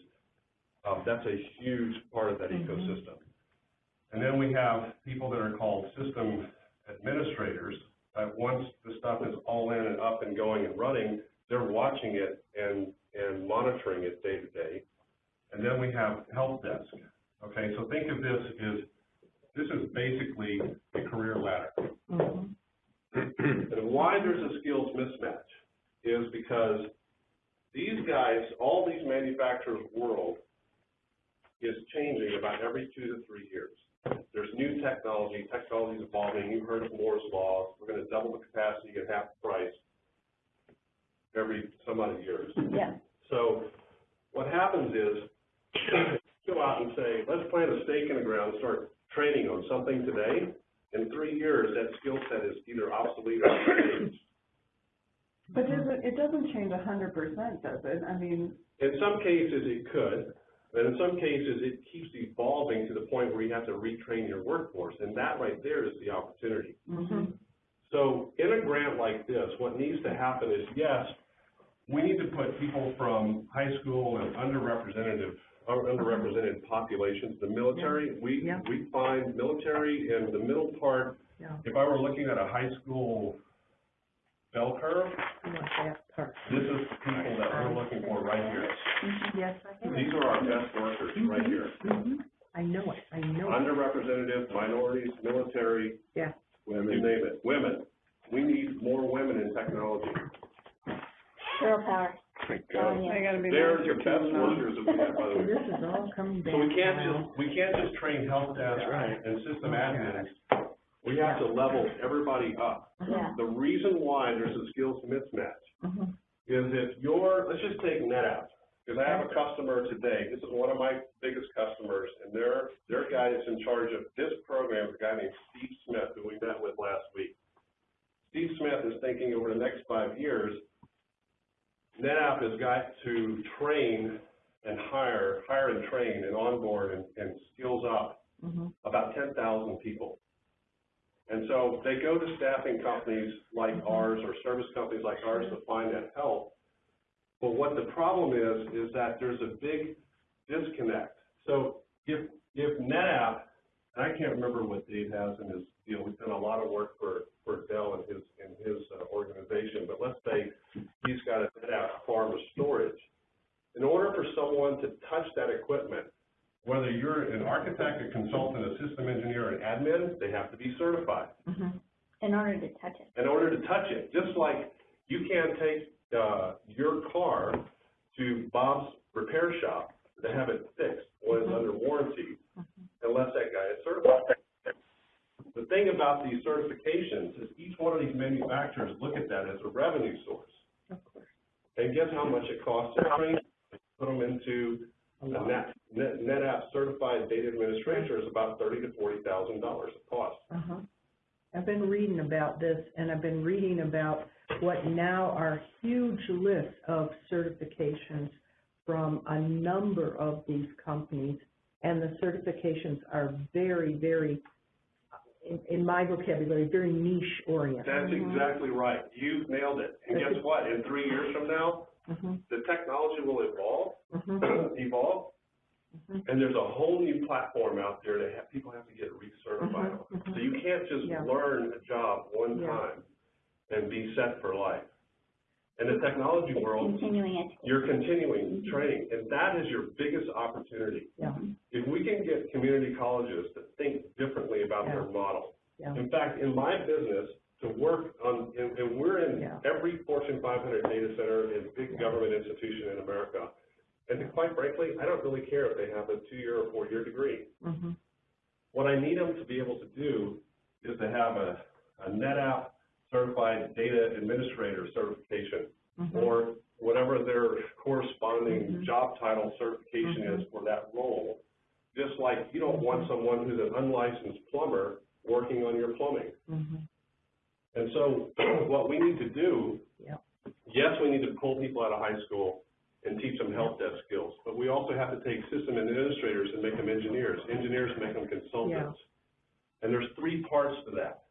Um, that's a huge part of that ecosystem. And then we have people that are called system administrators, that once the stuff is all in and up and going and running, they're watching it and, and monitoring it day to day. And then we have help desk. Okay, so think of this as, this is basically a career ladder. Mm-hmm. And why there's a skills mismatch is because these guys, all these manufacturers' world is changing about every two to three years. There's new technology, technology's evolving, you've heard of Moore's law, we're gonna double the capacity at half the price every some odd years. yeah, So what happens is, go out and say, let's plant a stake in the ground, start training on something today. In three years, that skill set is either obsolete or changed. But does it, it doesn't change a hundred percent, does it? I mean, In some cases, it could, but in some cases, it keeps evolving to the point where you have to retrain your workforce, and that right there is the opportunity. Mm-hmm. So in a grant like this, what needs to happen is, yes, we need to put people from high school and underrepresented, underrepresented populations, the military, we, Yeah. we find military and the middle part, Yeah. if I were looking at a high school bell curve, I want that part. this is people that we're looking for right here. Yes, I have. These are our best workers right here. Mhm. I know it, I know it. Underrepresented, minorities, military, Yeah. you name it, women. We need more women in technology. Girl power. telling you. they gotta be. They're nice the best them, though. workers that we have, by the way. This is all coming back So we can't just, we can't just train help desk right. and system admins. We have to level everybody up. Yeah, The reason why there's a skills mismatch Mhm. is if you're, let's just take NetApp, because I have a customer today, this is one of my biggest customers, and their, their guy that's in charge of this program is a guy named Steve Smith, who we met with last week. Steve Smith is thinking over the next five years, NetApp has got to train and hire, hire and train and onboard and, and skills up Mhm. about ten thousand people. And so they go to staffing companies like ours or service companies like ours to find that help. But what the problem is, is that there's a big disconnect So if, if NetApp, and I can't remember what Dave has in his, you know, we've done a lot of work for, for Dell and his, in his uh, organization, but let's say he's got a NetApp farm of storage. In order for someone to touch that equipment, whether you're an architect, a consultant, a system engineer, an admin, they have to be certified In order to touch it. in order to touch it. Just like you can't take, uh, your car to Bob's repair shop to have it fixed when it's under warranty unless that guy is certified. The thing about these certifications is each one of these manufacturers look at that as a revenue source. And guess how much it costs to train, put them into A. Net, Net, NetApp certified data administrator is about thirty to forty thousand dollars a cost. Uh-huh. I've been reading about this, and I've been reading about what now are huge lists of certifications from a number of these companies, and the certifications are very, very, in, in my vocabulary, very niche oriented. That's exactly right. You've nailed it. And guess what? In three years from now, Mhm, the technology will evolve, mhm, evolve, mhm. and there's a whole new platform out there that have, people have to get recertified on. Mhm, mhm. So you can't just Yeah. learn a job one Yeah. time and be set for life. In the technology world, continuing you're continuing training, and that is your biggest opportunity. Yeah, If we can get community colleges to think differently about their model, yeah, in fact, in my business, to work on, and, and we're in Yeah. every Fortune five hundred data center and big Yeah. government institution in America. And quite frankly, I don't really care if they have a two-year or four-year degree. mhm, What I need them to be able to do is to have a, a NetApp certified data administrator certification, mhm. or whatever their corresponding Mhm. job title certification is for that role. Just like you don't want someone who's an unlicensed plumber working on your plumbing. Mhm. And so what we need to do, Yeah. yes, we need to pull people out of high school and teach them help desk skills, but we also have to take system administrators and make them engineers, engineers make them consultants. And there's three parts to that.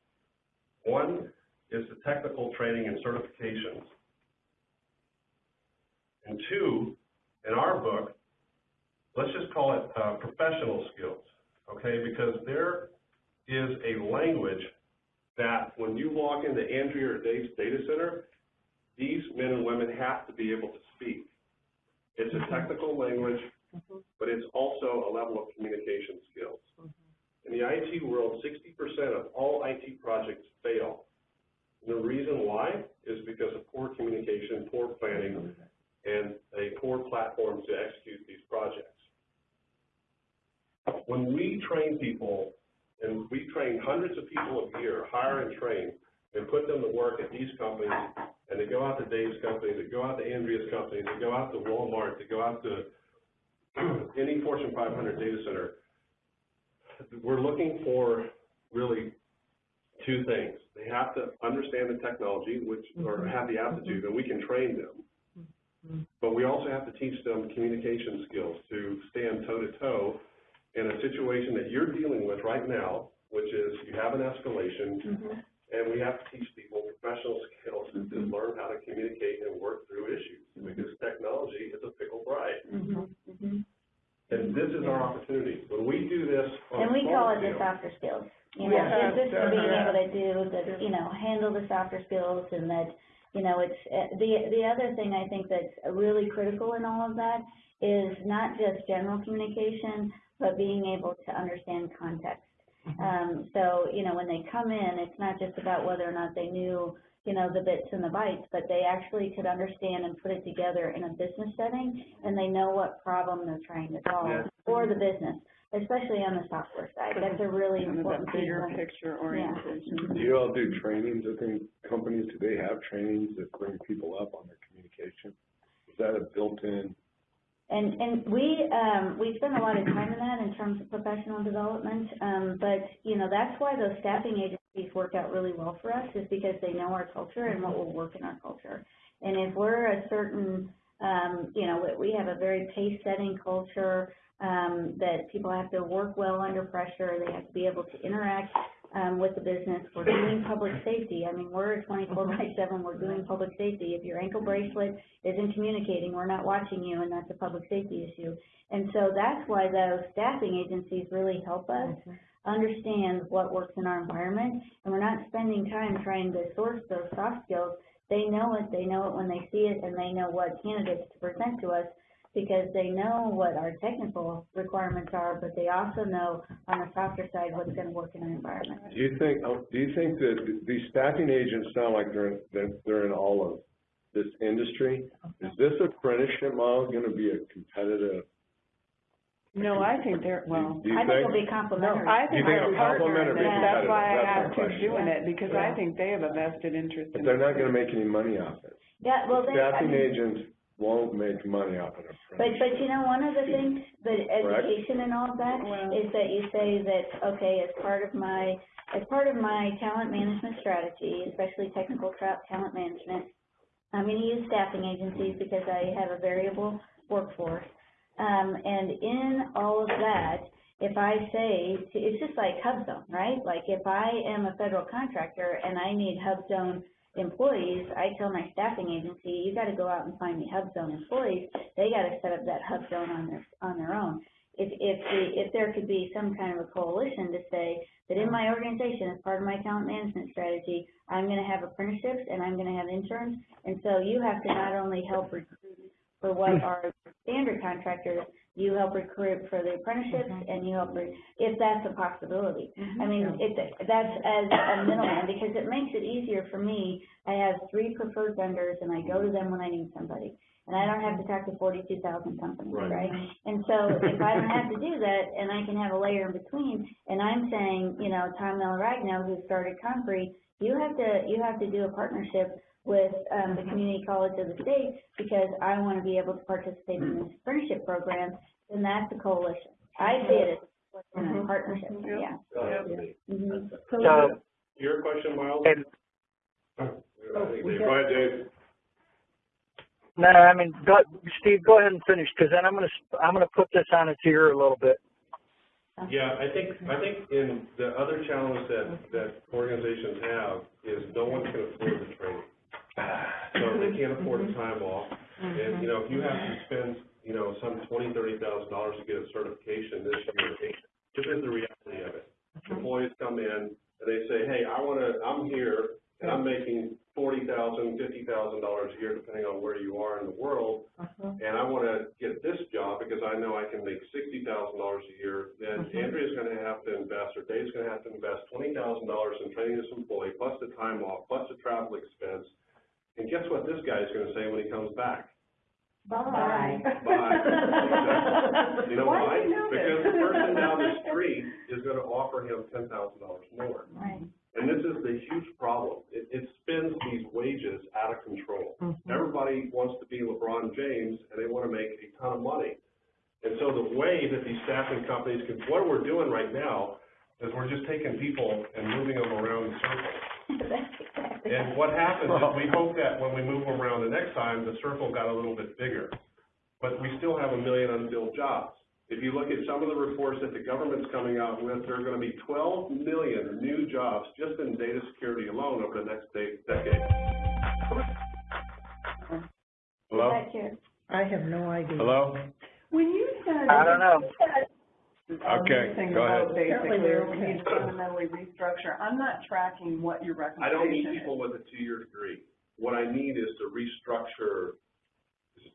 One is the technical training and certifications. And two, in our book, let's just call it, uh, professional skills, okay? Because there is a language that when you walk into Andrea or Dave's data center, these men and women have to be able to speak. It's a technical language, but it's also a level of communication skills. In the IT world, sixty percent of all IT projects fail. The reason why is because of poor communication, poor planning, and a poor platform to execute these projects. When we train people, and we train hundreds of people a year, hire and train, and put them to work at these companies, and they go out to Dave's company, they go out to Andrea's company, they go out to Walmart, they go out to any Fortune five hundred data center, we're looking for really two things. They have to understand the technology, which, or have the aptitude, and we can train them. Mhm. But we also have to teach them communication skills to stand toe to toe in a situation that you're dealing with right now, which is you have an escalation, Mhm. and we have to teach people professional skills to learn how to communicate and work through issues, because technology is a fickle bride. And this is our opportunity. When we do this on And we call it small the scale- softer skills, you know, Yeah. just just being able to do the, you know, handle the softer skills and that, you know, it's, uh, the, the other thing I think that's really critical in all of that is not just general communication, but being able to understand context. Um, so, you know, when they come in, it's not just about whether or not they knew, you know, the bits and the bytes, but they actually could understand and put it together in a business setting, and they know what problem they're trying to solve Yeah. for the business, especially on the software side. That's a really Kind of important that bigger of- picture Yeah. orientation. Do you all do trainings within companies? Do they have trainings that bring people up on their communication? Is that a built-in? And, and we, um, we spend a lot of time in that in terms of professional development, um, but, you know, that's why those staffing agencies work out really well for us, is because they know our culture and what will work in our culture. And if we're a certain, um, you know, we, we have a very pace-setting culture, um, that people have to work well under pressure, they have to be able to interact um, with the business. We're doing public safety. I mean, we're twenty-four by seven, we're doing public safety. If your ankle bracelet isn't communicating, we're not watching you, and that's a public safety issue. And so that's why those staffing agencies really help us understand what works in our environment, and we're not spending time trying to source those soft skills. They know it, they know it when they see it, and they know what candidates to present to us, because they know what our technical requirements are, but they also know on the softer side what's gonna work in our environment. Do you think, oh, do you think that these staffing agents sound like they're, in- they're in all of this industry? Is this apprenticeship model gonna be a competitive? No, I think they're, well, Do you I think it'll think? be complementary. I think think they're it'll complement or be partners, and that's competitive? why I That's my asked who's question. doing it, because I think they have a vested interest But in. they're not gonna make any money off it. Yeah, well, they, I Staffing mean, agents won't make money off an but, apprenticeship. but you know, one of the things, but Correct. education and all of that, Well- is that you say that, okay, as part of my, as part of my talent management strategy, especially technical tra- talent management, I'm gonna use staffing agencies because I have a variable workforce. Um, and in all of that, if I say, to- it's just like HubZone, right? Like if I am a federal contractor and I need HubZone employees, I tell my staffing agency, you gotta go out and find me HubZone employees. They gotta set up that HubZone on their, on their own. If, if, the- if there could be some kind of a coalition to say that in my organization, as part of my talent management strategy, I'm gonna have apprenticeships and I'm gonna have interns. And so you have to not only help recruit for what hmm. are standard contractors, you help recruit for the apprenticeships mm-hmm. and you help, re- if that's a possibility. Mm-hmm. I mean, it, that's as a middleman, because it makes it easier for me. I have three preferred vendors and I go to them when I need somebody. And I don't have to talk to forty-two thousand companies, Right. right? And so if I don't have to do that and I can have a layer in between, and I'm saying, you know, Tom Melragno, who started Concrete, you have to, you have to do a partnership with, um, the community college of the state because I want to be able to participate in this apprenticeship program, then that's a coalition. I see it as a Mhm. partnership, Yep. yeah. Uh, Mhm. So, Your question, Miles? and, Go ahead, Dave. no, I mean, go, Steve, go ahead and finish, because then I'm gonna, s- I'm gonna put this on its ear a little bit. Yeah, I think, I think in the other challenge that, that organizations have is no one can afford the training. So they can't afford the mm-hmm. time off. And, mm-hmm. you know, if you have to spend, you know, some twenty, thirty thousand dollars to get a certification this year, this is the reality of it. Mm-hmm. Employees come in and they say, hey, I wanna, I'm here and I'm making forty thousand, fifty thousand dollars a year, depending on where you are in the world. And I wanna get this job because I know I can make sixty thousand dollars a year, then Andrea's gonna have to invest, or Dave's gonna have to invest twenty thousand dollars in training this employee, plus the time off, plus the travel expense. And guess what this guy's gonna say when he comes back? Bye. Bye. You know Why why? do you know this? Because the person down the street is gonna offer him ten thousand dollars more. Right. And this is the huge problem. It, it spins these wages out of control. Mm-hmm. Everybody wants to be LeBron James and they want to make a ton of money. And so the way that these staffing companies can, what we're doing right now is we're just taking people and moving them around in circles. That's exactly. And what happens is we hope that when we move them around the next time, the circle got a little bit bigger. But we still have a million unfilled jobs. If you look at some of the reports that the government's coming out with, there are gonna be twelve million new jobs just in data security alone over the next decade. Hello? I have no idea. Hello? When you said. I don't know. Okay, this thing go about ahead. Basically, Apparently we need to fundamentally restructure, I'm not tracking what your I don't need recommendation is. people with a two-year degree. What I need is to restructure,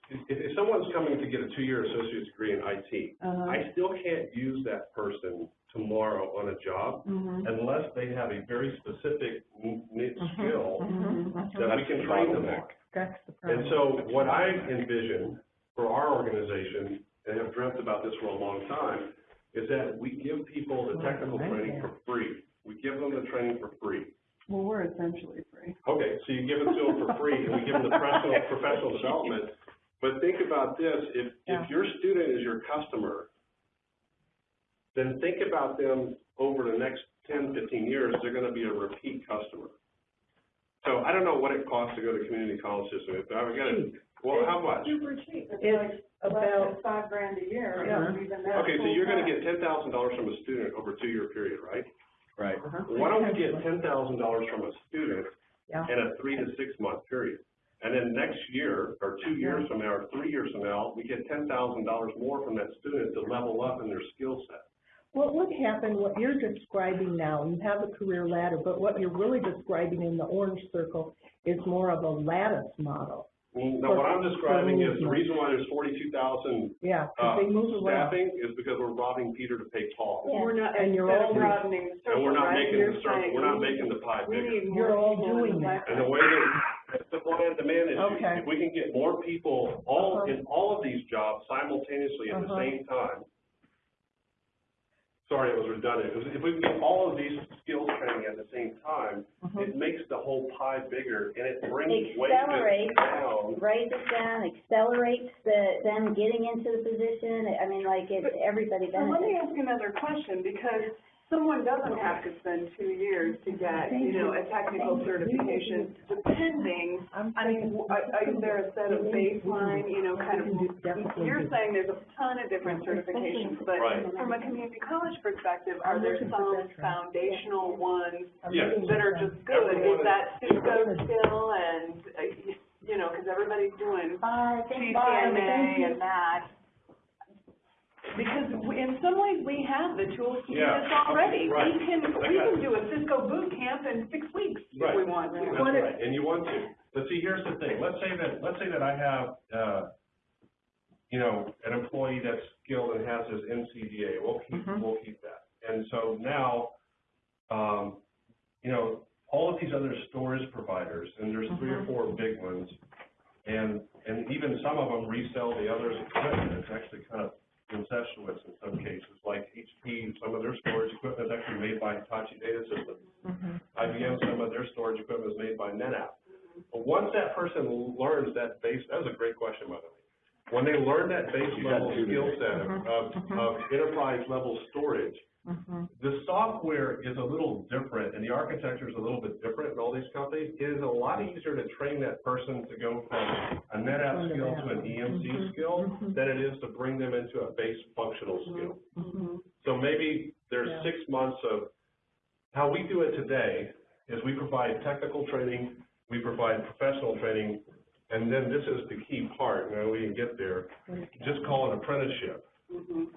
if, if someone's coming to get a two-year associate's degree in IT, Uh-huh. I still can't use that person tomorrow on a job Mhm. unless they have a very specific n- niche skill Mhm. that we can train them on. That's the And problem. so what I envision for our organization, and have dreamt about this for a long time, is that we give people the oh, technical training for free. We give them the training for free. Well, we're essentially free. Okay, so you give it to them for free, and we give them the professional, professional development. But think about this, if, Yeah. if your student is your customer, then think about them over the next 10, 15 years, they're gonna be a repeat customer. So I don't know what it costs to go to community college system, if I've got to, well, how much? Super cheap, it's It's like less about- than five grand a year, Yeah. Uh-huh. even that Okay, so you're gonna get ten thousand dollars from a student over a two-year period, right? Right. Uh-huh. Why don't we get ten thousand dollars from a student Yeah. in a three to six month period? And then next year, or two years from now, or three years from now, we get ten thousand dollars more from that student to level up in their skill set. What would happen, what you're describing now, you have a career ladder, but what you're really describing in the orange circle is more of a lattice model. No, what I'm describing is the reason why there's forty-two thousand, Yeah, 'cause uh, they move around. staffing is because we're robbing Peter to pay Paul. Yeah. We're not, And you're instead all- of broadening the circle, And we're not right? making You're the circle, saying we're not making the pie We bigger. need You're all people in doing the that. And the way that, supply and demand is, Okay. if we can get more people all, Uh-huh. in all of these jobs simultaneously at the Uh-huh. same time. Sorry, it was redundant. If- If we can get all of these skills training at the same time, Mhm. it makes the whole pie bigger and it brings Accelerate. down. Raise it down, accelerates the, them getting into the position, I mean, like, it's, everybody So let me benefits. ask another question, because someone doesn't have to spend two years to get, you know, a technical certification, depending, I mean, w- is there a set of baseline, you know, kind of, you're saying there's a ton of different certifications, but Right. from a community college perspective, are there some foundational ones Yes. that are just good? Is that Cisco skill and, uh, you know, because everybody's doing CCNA and that. Because we- in some ways, we have the tools to do this already. right. We can, I we can it. do a Cisco boot camp in six weeks if we Right. want That's to. right, and you want to. But see, here's the thing, let's say that, let's say that I have, uh, you know, an employee that's skilled and has his NCDA, we'll keep, Mhm. we'll keep that. And so now, um, you know, all of these other storage providers, and there's three or Mhm. four big ones, and, and even some of them resell the others' equipment, it's actually kind of incestuous in some cases, like HP, some of their storage equipment is actually made by Hitachi Data Systems. Mhm. IBM, some of their storage equipment is made by NetApp. But once that person learns that base, that was a great question, by the way. When they learn that base level skill set Mhm. of, of enterprise level storage, Mhm. the software is a little different and the architecture is a little bit different in all these companies. It is a lot easier to train that person to go from a NetApp skill to an EMC Mhm. skill Mhm. than it is to bring them into a base functional skill. Mhm. So maybe there's Yeah. six months of, how we do it today is we provide technical training, we provide professional training, and then this is the key part, now we can get there, just call it apprenticeship. Mhm.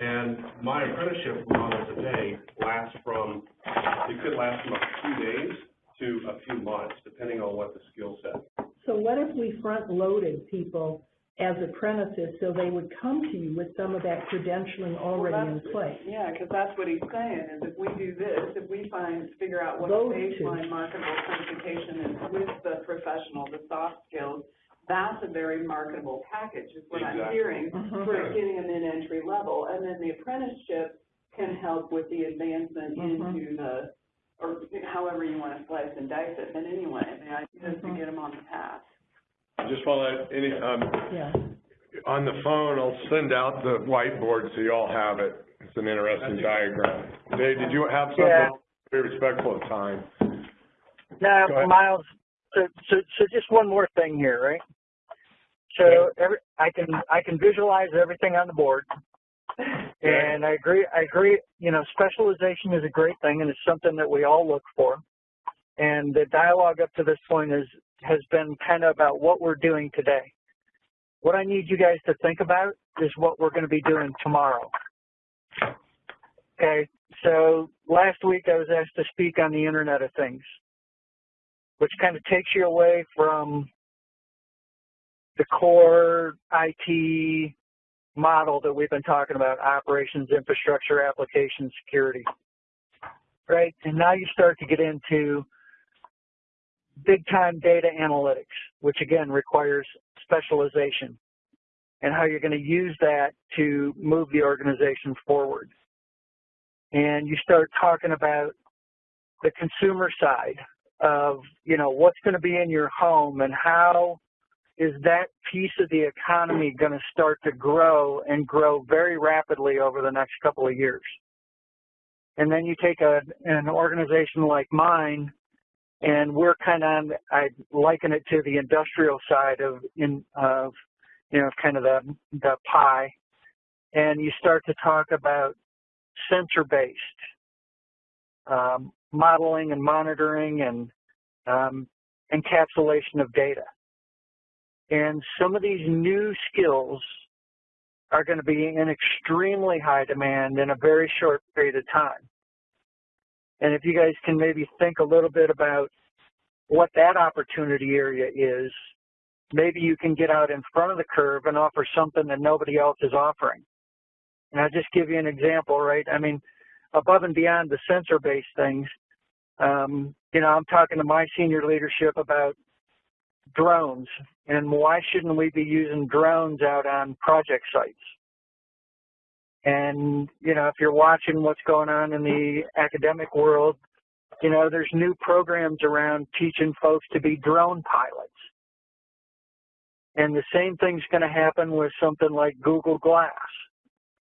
And my apprenticeship model today lasts from, it could last from a few days to a few months, depending on what the skill set. So what if we front-loaded people as apprentices, so they would come to you with some of that credentialing already in place? Yeah, because that's what he's saying, is if we do this, if we find, figure out what Those the two. baseline marketable certification is with the professional, the soft skills, that's a very marketable package, is what I'm hearing, Mhm. for getting them in entry level, and then the apprenticeship can help with the advancement Mhm. into the, or however you want to slice and dice it, but anyway, the idea is to Mhm. get them on the path. Just want to, any, um, Yeah. on the phone, I'll send out the whiteboard so you all have it. It's an interesting diagram. Dave, did you have something? Yeah. something? Be respectful of time. No, Miles, so, so, so just one more thing here, right? So every, I can, I can visualize everything on the board. And I agree, I agree, you know, specialization is a great thing and it's something that we all look for. And the dialogue up to this point is, has been kind of about what we're doing today. What I need you guys to think about is what we're going to be doing tomorrow. Okay, so last week I was asked to speak on the Internet of Things, which kind of takes you away from the core IT model that we've been talking about, operations, infrastructure, application, security, right? And now you start to get into big time data analytics, which again requires specialization and how you're going to use that to move the organization forward. And you start talking about the consumer side of, you know, what's going to be in your home and how is that piece of the economy going to start to grow and grow very rapidly over the next couple of years. And then you take a, an organization like mine and we're kind of, I liken it to the industrial side of, in, of, you know, kind of the, the pie. And you start to talk about sensor based um, modeling and monitoring and um, encapsulation of data. And some of these new skills are going to be in extremely high demand in a very short period of time. And if you guys can maybe think a little bit about what that opportunity area is, maybe you can get out in front of the curve and offer something that nobody else is offering. And I'll just give you an example, right? I mean, above and beyond the sensor-based things, um, you know, I'm talking to my senior leadership about drones and why shouldn't we be using drones out on project sites? And, you know, if you're watching what's going on in the academic world, you know, there's new programs around teaching folks to be drone pilots. And the same thing's going to happen with something like Google Glass.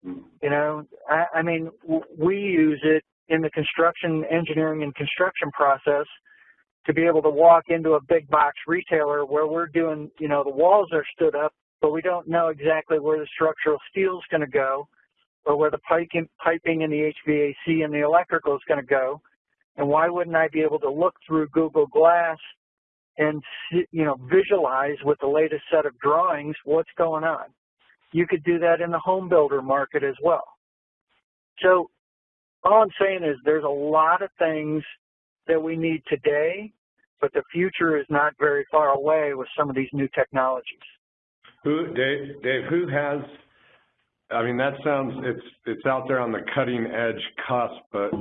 You know, I, I mean, we use it in the construction, engineering and construction process to be able to walk into a big box retailer where we're doing, you know, the walls are stood up, but we don't know exactly where the structural steel is going to go or where the piping, piping and the HVAC and the electrical is going to go. And why wouldn't I be able to look through Google Glass and, you know, visualize with the latest set of drawings what's going on? You could do that in the home builder market as well. So all I'm saying is there's a lot of things that we need today, but the future is not very far away with some of these new technologies. Who, Dave, Dave, who has, I mean, that sounds, it's, it's out there on the cutting edge cusp, but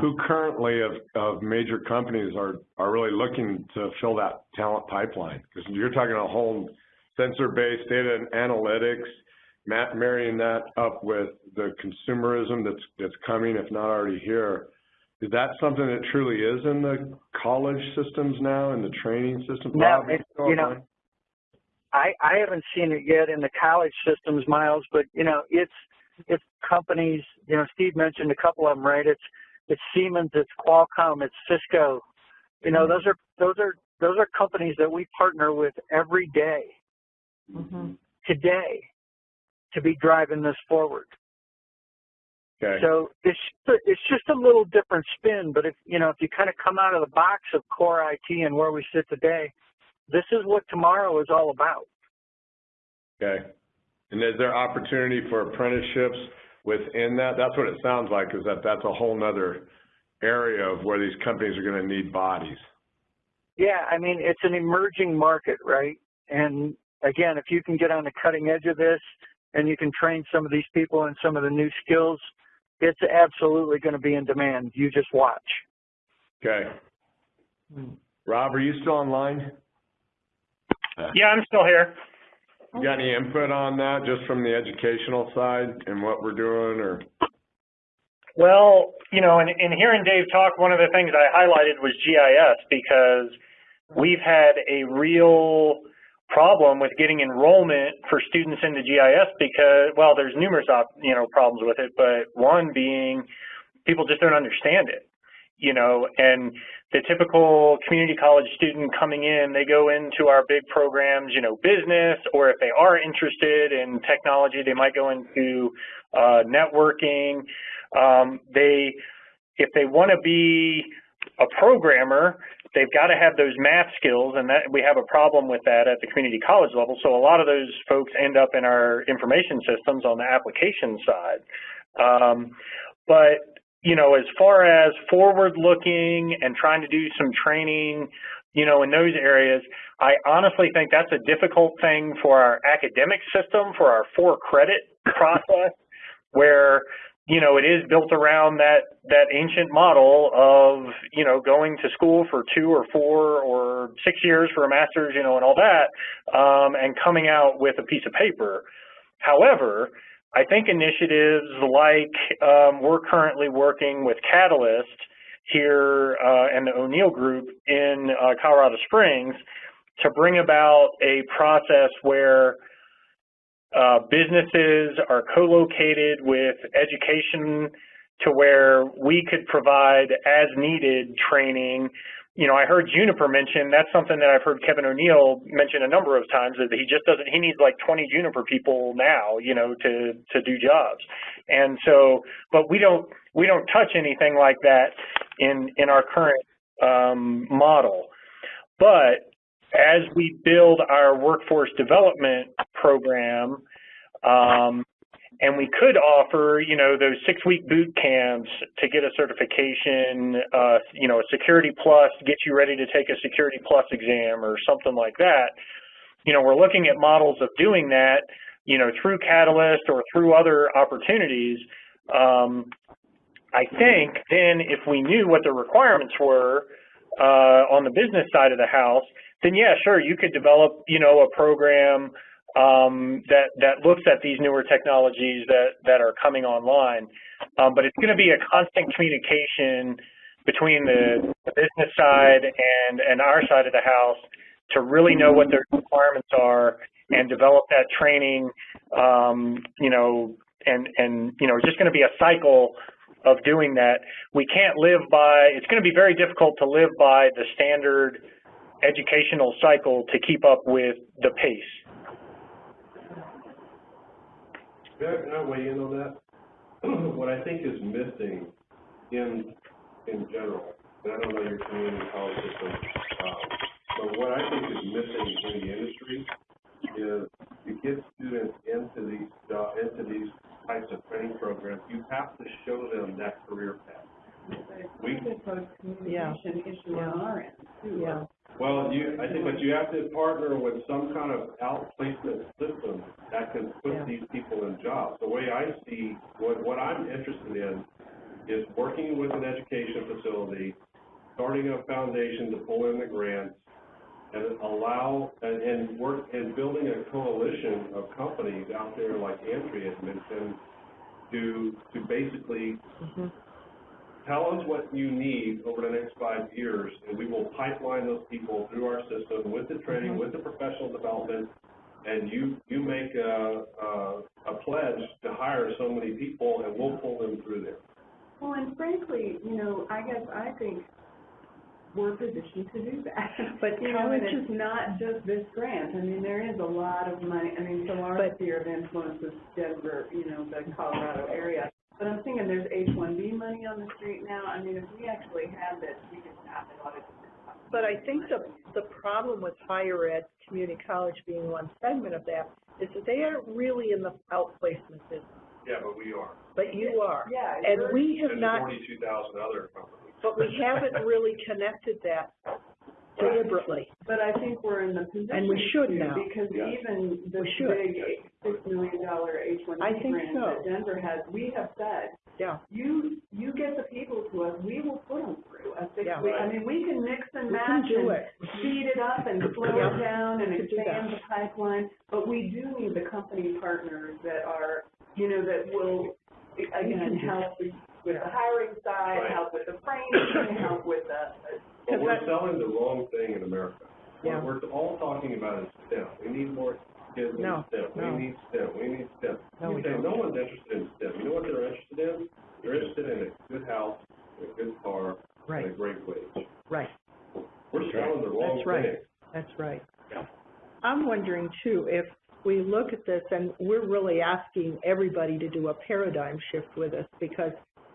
who currently of, of major companies are, are really looking to fill that talent pipeline? Because you're talking a whole sensor-based data and analytics, marrying that up with the consumerism that's, that's coming, if not already here. Is that something that truly is in the college systems now, in the training system? No, it, you know, I, I haven't seen it yet in the college systems, Miles, but, you know, it's, it's companies, you know, Steve mentioned a couple of them, right? It's, it's Siemens, it's Qualcomm, it's Cisco. You know, those are, those are, those are companies that we partner with every day, Mm-hmm. today, to be driving this forward. Okay. So it's it's just a little different spin, but if you know if you kind of come out of the box of core IT and where we sit today, this is what tomorrow is all about. Okay. And is there opportunity for apprenticeships within that? That's what it sounds like, is that that's a whole nother area of where these companies are going to need bodies. Yeah, I mean it's an emerging market, right? And again, if you can get on the cutting edge of this and you can train some of these people in some of the new skills, it's absolutely going to be in demand. You just watch. Okay. Hmm. Rob, are you still online? Yeah, I'm still here. You got any input on that, just from the educational side and what we're doing, or? Well, you know, in, in hearing Dave talk, one of the things I highlighted was GIS because we've had a real problem with getting enrollment for students into GIS because, well, there's numerous, you know, problems with it, but one being people just don't understand it, you know, and the typical community college student coming in, they go into our big programs, you know, business, or if they are interested in technology, they might go into uh, networking. Um, they, if they want to be a programmer, they've got to have those math skills, and that we have a problem with that at the community college level. So a lot of those folks end up in our information systems on the application side. Um, but you know, as far as forward-looking and trying to do some training, you know, in those areas, I honestly think that's a difficult thing for our academic system, for our for-credit process, where you know, it is built around that, that ancient model of, you know, going to school for two or four or six years for a master's, you know, and all that, um, and coming out with a piece of paper. However, I think initiatives like um, we're currently working with Catalyst here uh, and the O'Neill Group in uh, Colorado Springs to bring about a process where uh, businesses are co-located with education to where we could provide as needed training. You know, I heard Juniper mention, that's something that I've heard Kevin O'Neill mention a number of times, that he just doesn't, he needs like 20 Juniper people now, you know, to, to do jobs. And so, but we don't, we don't touch anything like that in, in our current um, model. But as we build our workforce development program, um, and we could offer, you know, those six-week boot camps to get a certification, uh, you know, a Security Plus, get you ready to take a Security Plus exam or something like that. You know, we're looking at models of doing that, you know, through Catalyst or through other opportunities. Um, I think then if we knew what the requirements were uh, on the business side of the house, then yeah, sure, you could develop, you know, a program um, that that looks at these newer technologies that that are coming online. Um, but it's going to be a constant communication between the, the business side and and our side of the house to really know what their requirements are and develop that training. Um, you know, and and you know, it's just going to be a cycle of doing that. We can't live by. It's going to be very difficult to live by the standard educational cycle to keep up with the pace. Can I weigh in on that? What I think is missing in, in general, and I don't know your community college system, um, but what I think is missing in the industry is to get students into these, jo- into these types of training programs, you have to show them that career path. We, It's a post-communication issue on our end, too. Yeah. well, you, I think, but you have to partner with some kind of outplacement system that can Yeah. put these people in jobs. The way I see, what, what I'm interested in is working with an education facility, starting a foundation to pull in the grants, and allow, and, and work, and building a coalition of companies out there like Andrea had mentioned, to, to basically Mhm. Tell us what you need over the next five years, and we will pipeline those people through our system with the training, mm-hmm. with the professional development, and you, you make a, a, a pledge to hire so many people, and we'll pull them through there. Well, and frankly, you know, I guess I think we're positioned to do that. But You know, and colleges- it's not just this grant, I mean, there is a lot of money, I mean, so our But- sphere of influence is Denver, you know, the Colorado area. But I'm thinking there's H one B money on the street now, I mean, if we actually had this, we could tap a lot of But I think the, the problem with higher ed, community college being one segment of that, is that they aren't really in the outplacement business, Yeah, but we are. but you are. Yeah, And we're- we have And not, forty-two thousand other companies. but we haven't really connected that deliberately. But I think we're in the position. And we should to, now. Because Yeah. even this should. big six million dollar H one I B think grant so. that Denver has, we have said, Yeah, you, you get the people to us, we will put them through a six Yeah. week, I mean, we can mix and we match and it. speed it up and slow Yeah. it down and could do expand the pipeline, but we do need the company partners that are, you know, that will, again, help with the hiring side, Right. help with the training, help with the, But we're Because selling the wrong thing in America. Yeah. What we're all talking about is STEM. We need more kids in STEM. no. We need STEM. We need STEM. No, we Okay, don't. No one's interested in STEM. You know what they're interested in? They're interested in a good house, a good car, and a great wage. right. We're selling the wrong That's right. thing. That's right. Yeah. I'm wondering too, if we look at this and we're really asking everybody to do a paradigm shift with us because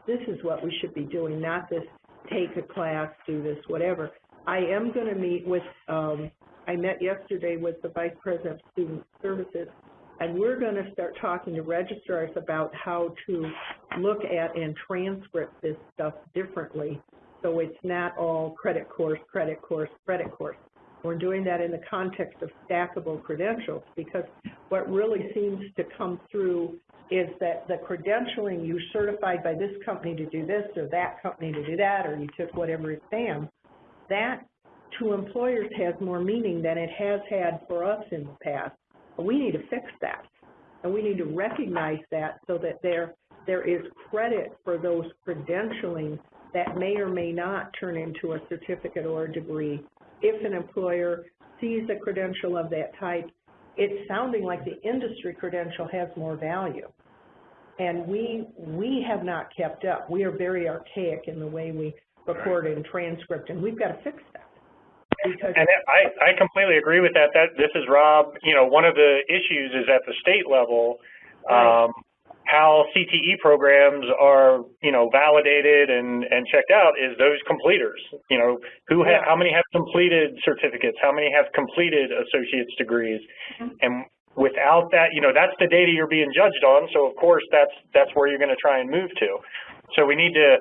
this is what we should be doing, not this take a class, do this, whatever. I am going to meet with, um, I met yesterday with the Vice President of Student Services and we're going to start talking to registrars about how to look at and transcript this stuff differently. So it's not all credit course, credit course, credit course. We're doing that in the context of stackable credentials because what really seems to come through is that the credentialing, you certified by this company to do this or that company to do that, or you took whatever exam, that to employers has more meaning than it has had for us in the past. We need to fix that. And we need to recognize that so that there, there is credit for those credentialing that may or may not turn into a certificate or a degree. If an employer sees a credential of that type, it's sounding like the industry credential has more value. And we, we have not kept up. We are very archaic in the way we record and transcript, and we've got to fix that. Because, And I, I completely agree with that. That this is Rob. You know, one of the issues is at the state level, Right. um, how CTE programs are, you know, validated and, and checked out is those completers. You know, who ha- Yeah. how many have completed certificates? How many have completed associate's degrees? Mm-hmm. And without that, you know, that's the data you're being judged on. So of course, that's that's where you're going to try and move to. So we need to,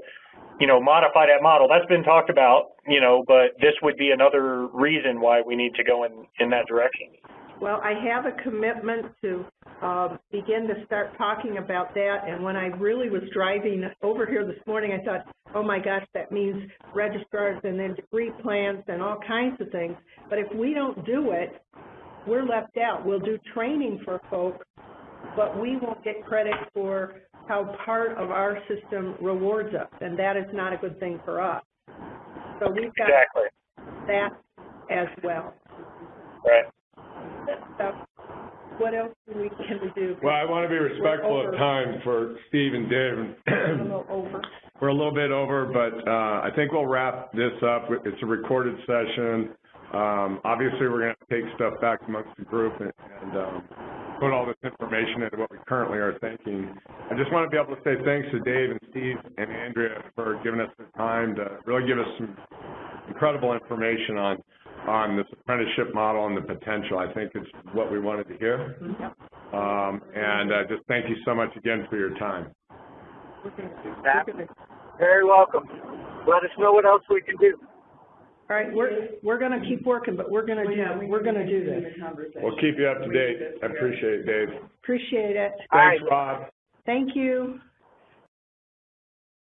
you know, modify that model. That's been talked about, you know, but this would be another reason why we need to go in in that direction. Well, I have a commitment to uh, begin to start talking about that, and when I really was driving over here this morning, I thought, oh my gosh, that means registrars and then degree plans and all kinds of things. But if we don't do it, we're left out. We'll do training for folks, but we won't get credit for how part of our system rewards us, and that is not a good thing for us. So we've got Exactly. that as well. Right. So what else do we, can we do? Well, I want to be respectful of time for Steve and Dave. A little over. We're a little bit over, but uh, I think we'll wrap this up. It's a recorded session. Um, Obviously, we're going to take stuff back amongst the group and and, um, put all this information into what we currently are thinking. I just want to be able to say thanks to Dave and Steve and Andrea for giving us the time to really give us some incredible information on, on this apprenticeship model and the potential. I think it's what we wanted to hear. Um, And uh, just thank you so much again for your time. We're gonna- That- we're gonna- Very welcome. Let us know what else we can do. All right, we're, we're gonna keep working, but we're gonna Well, yeah, do, we we're gonna do this. conversation. We'll keep you up to We date. I appreciate it, Dave. Appreciate it. Thanks, right. Rob. Thank you.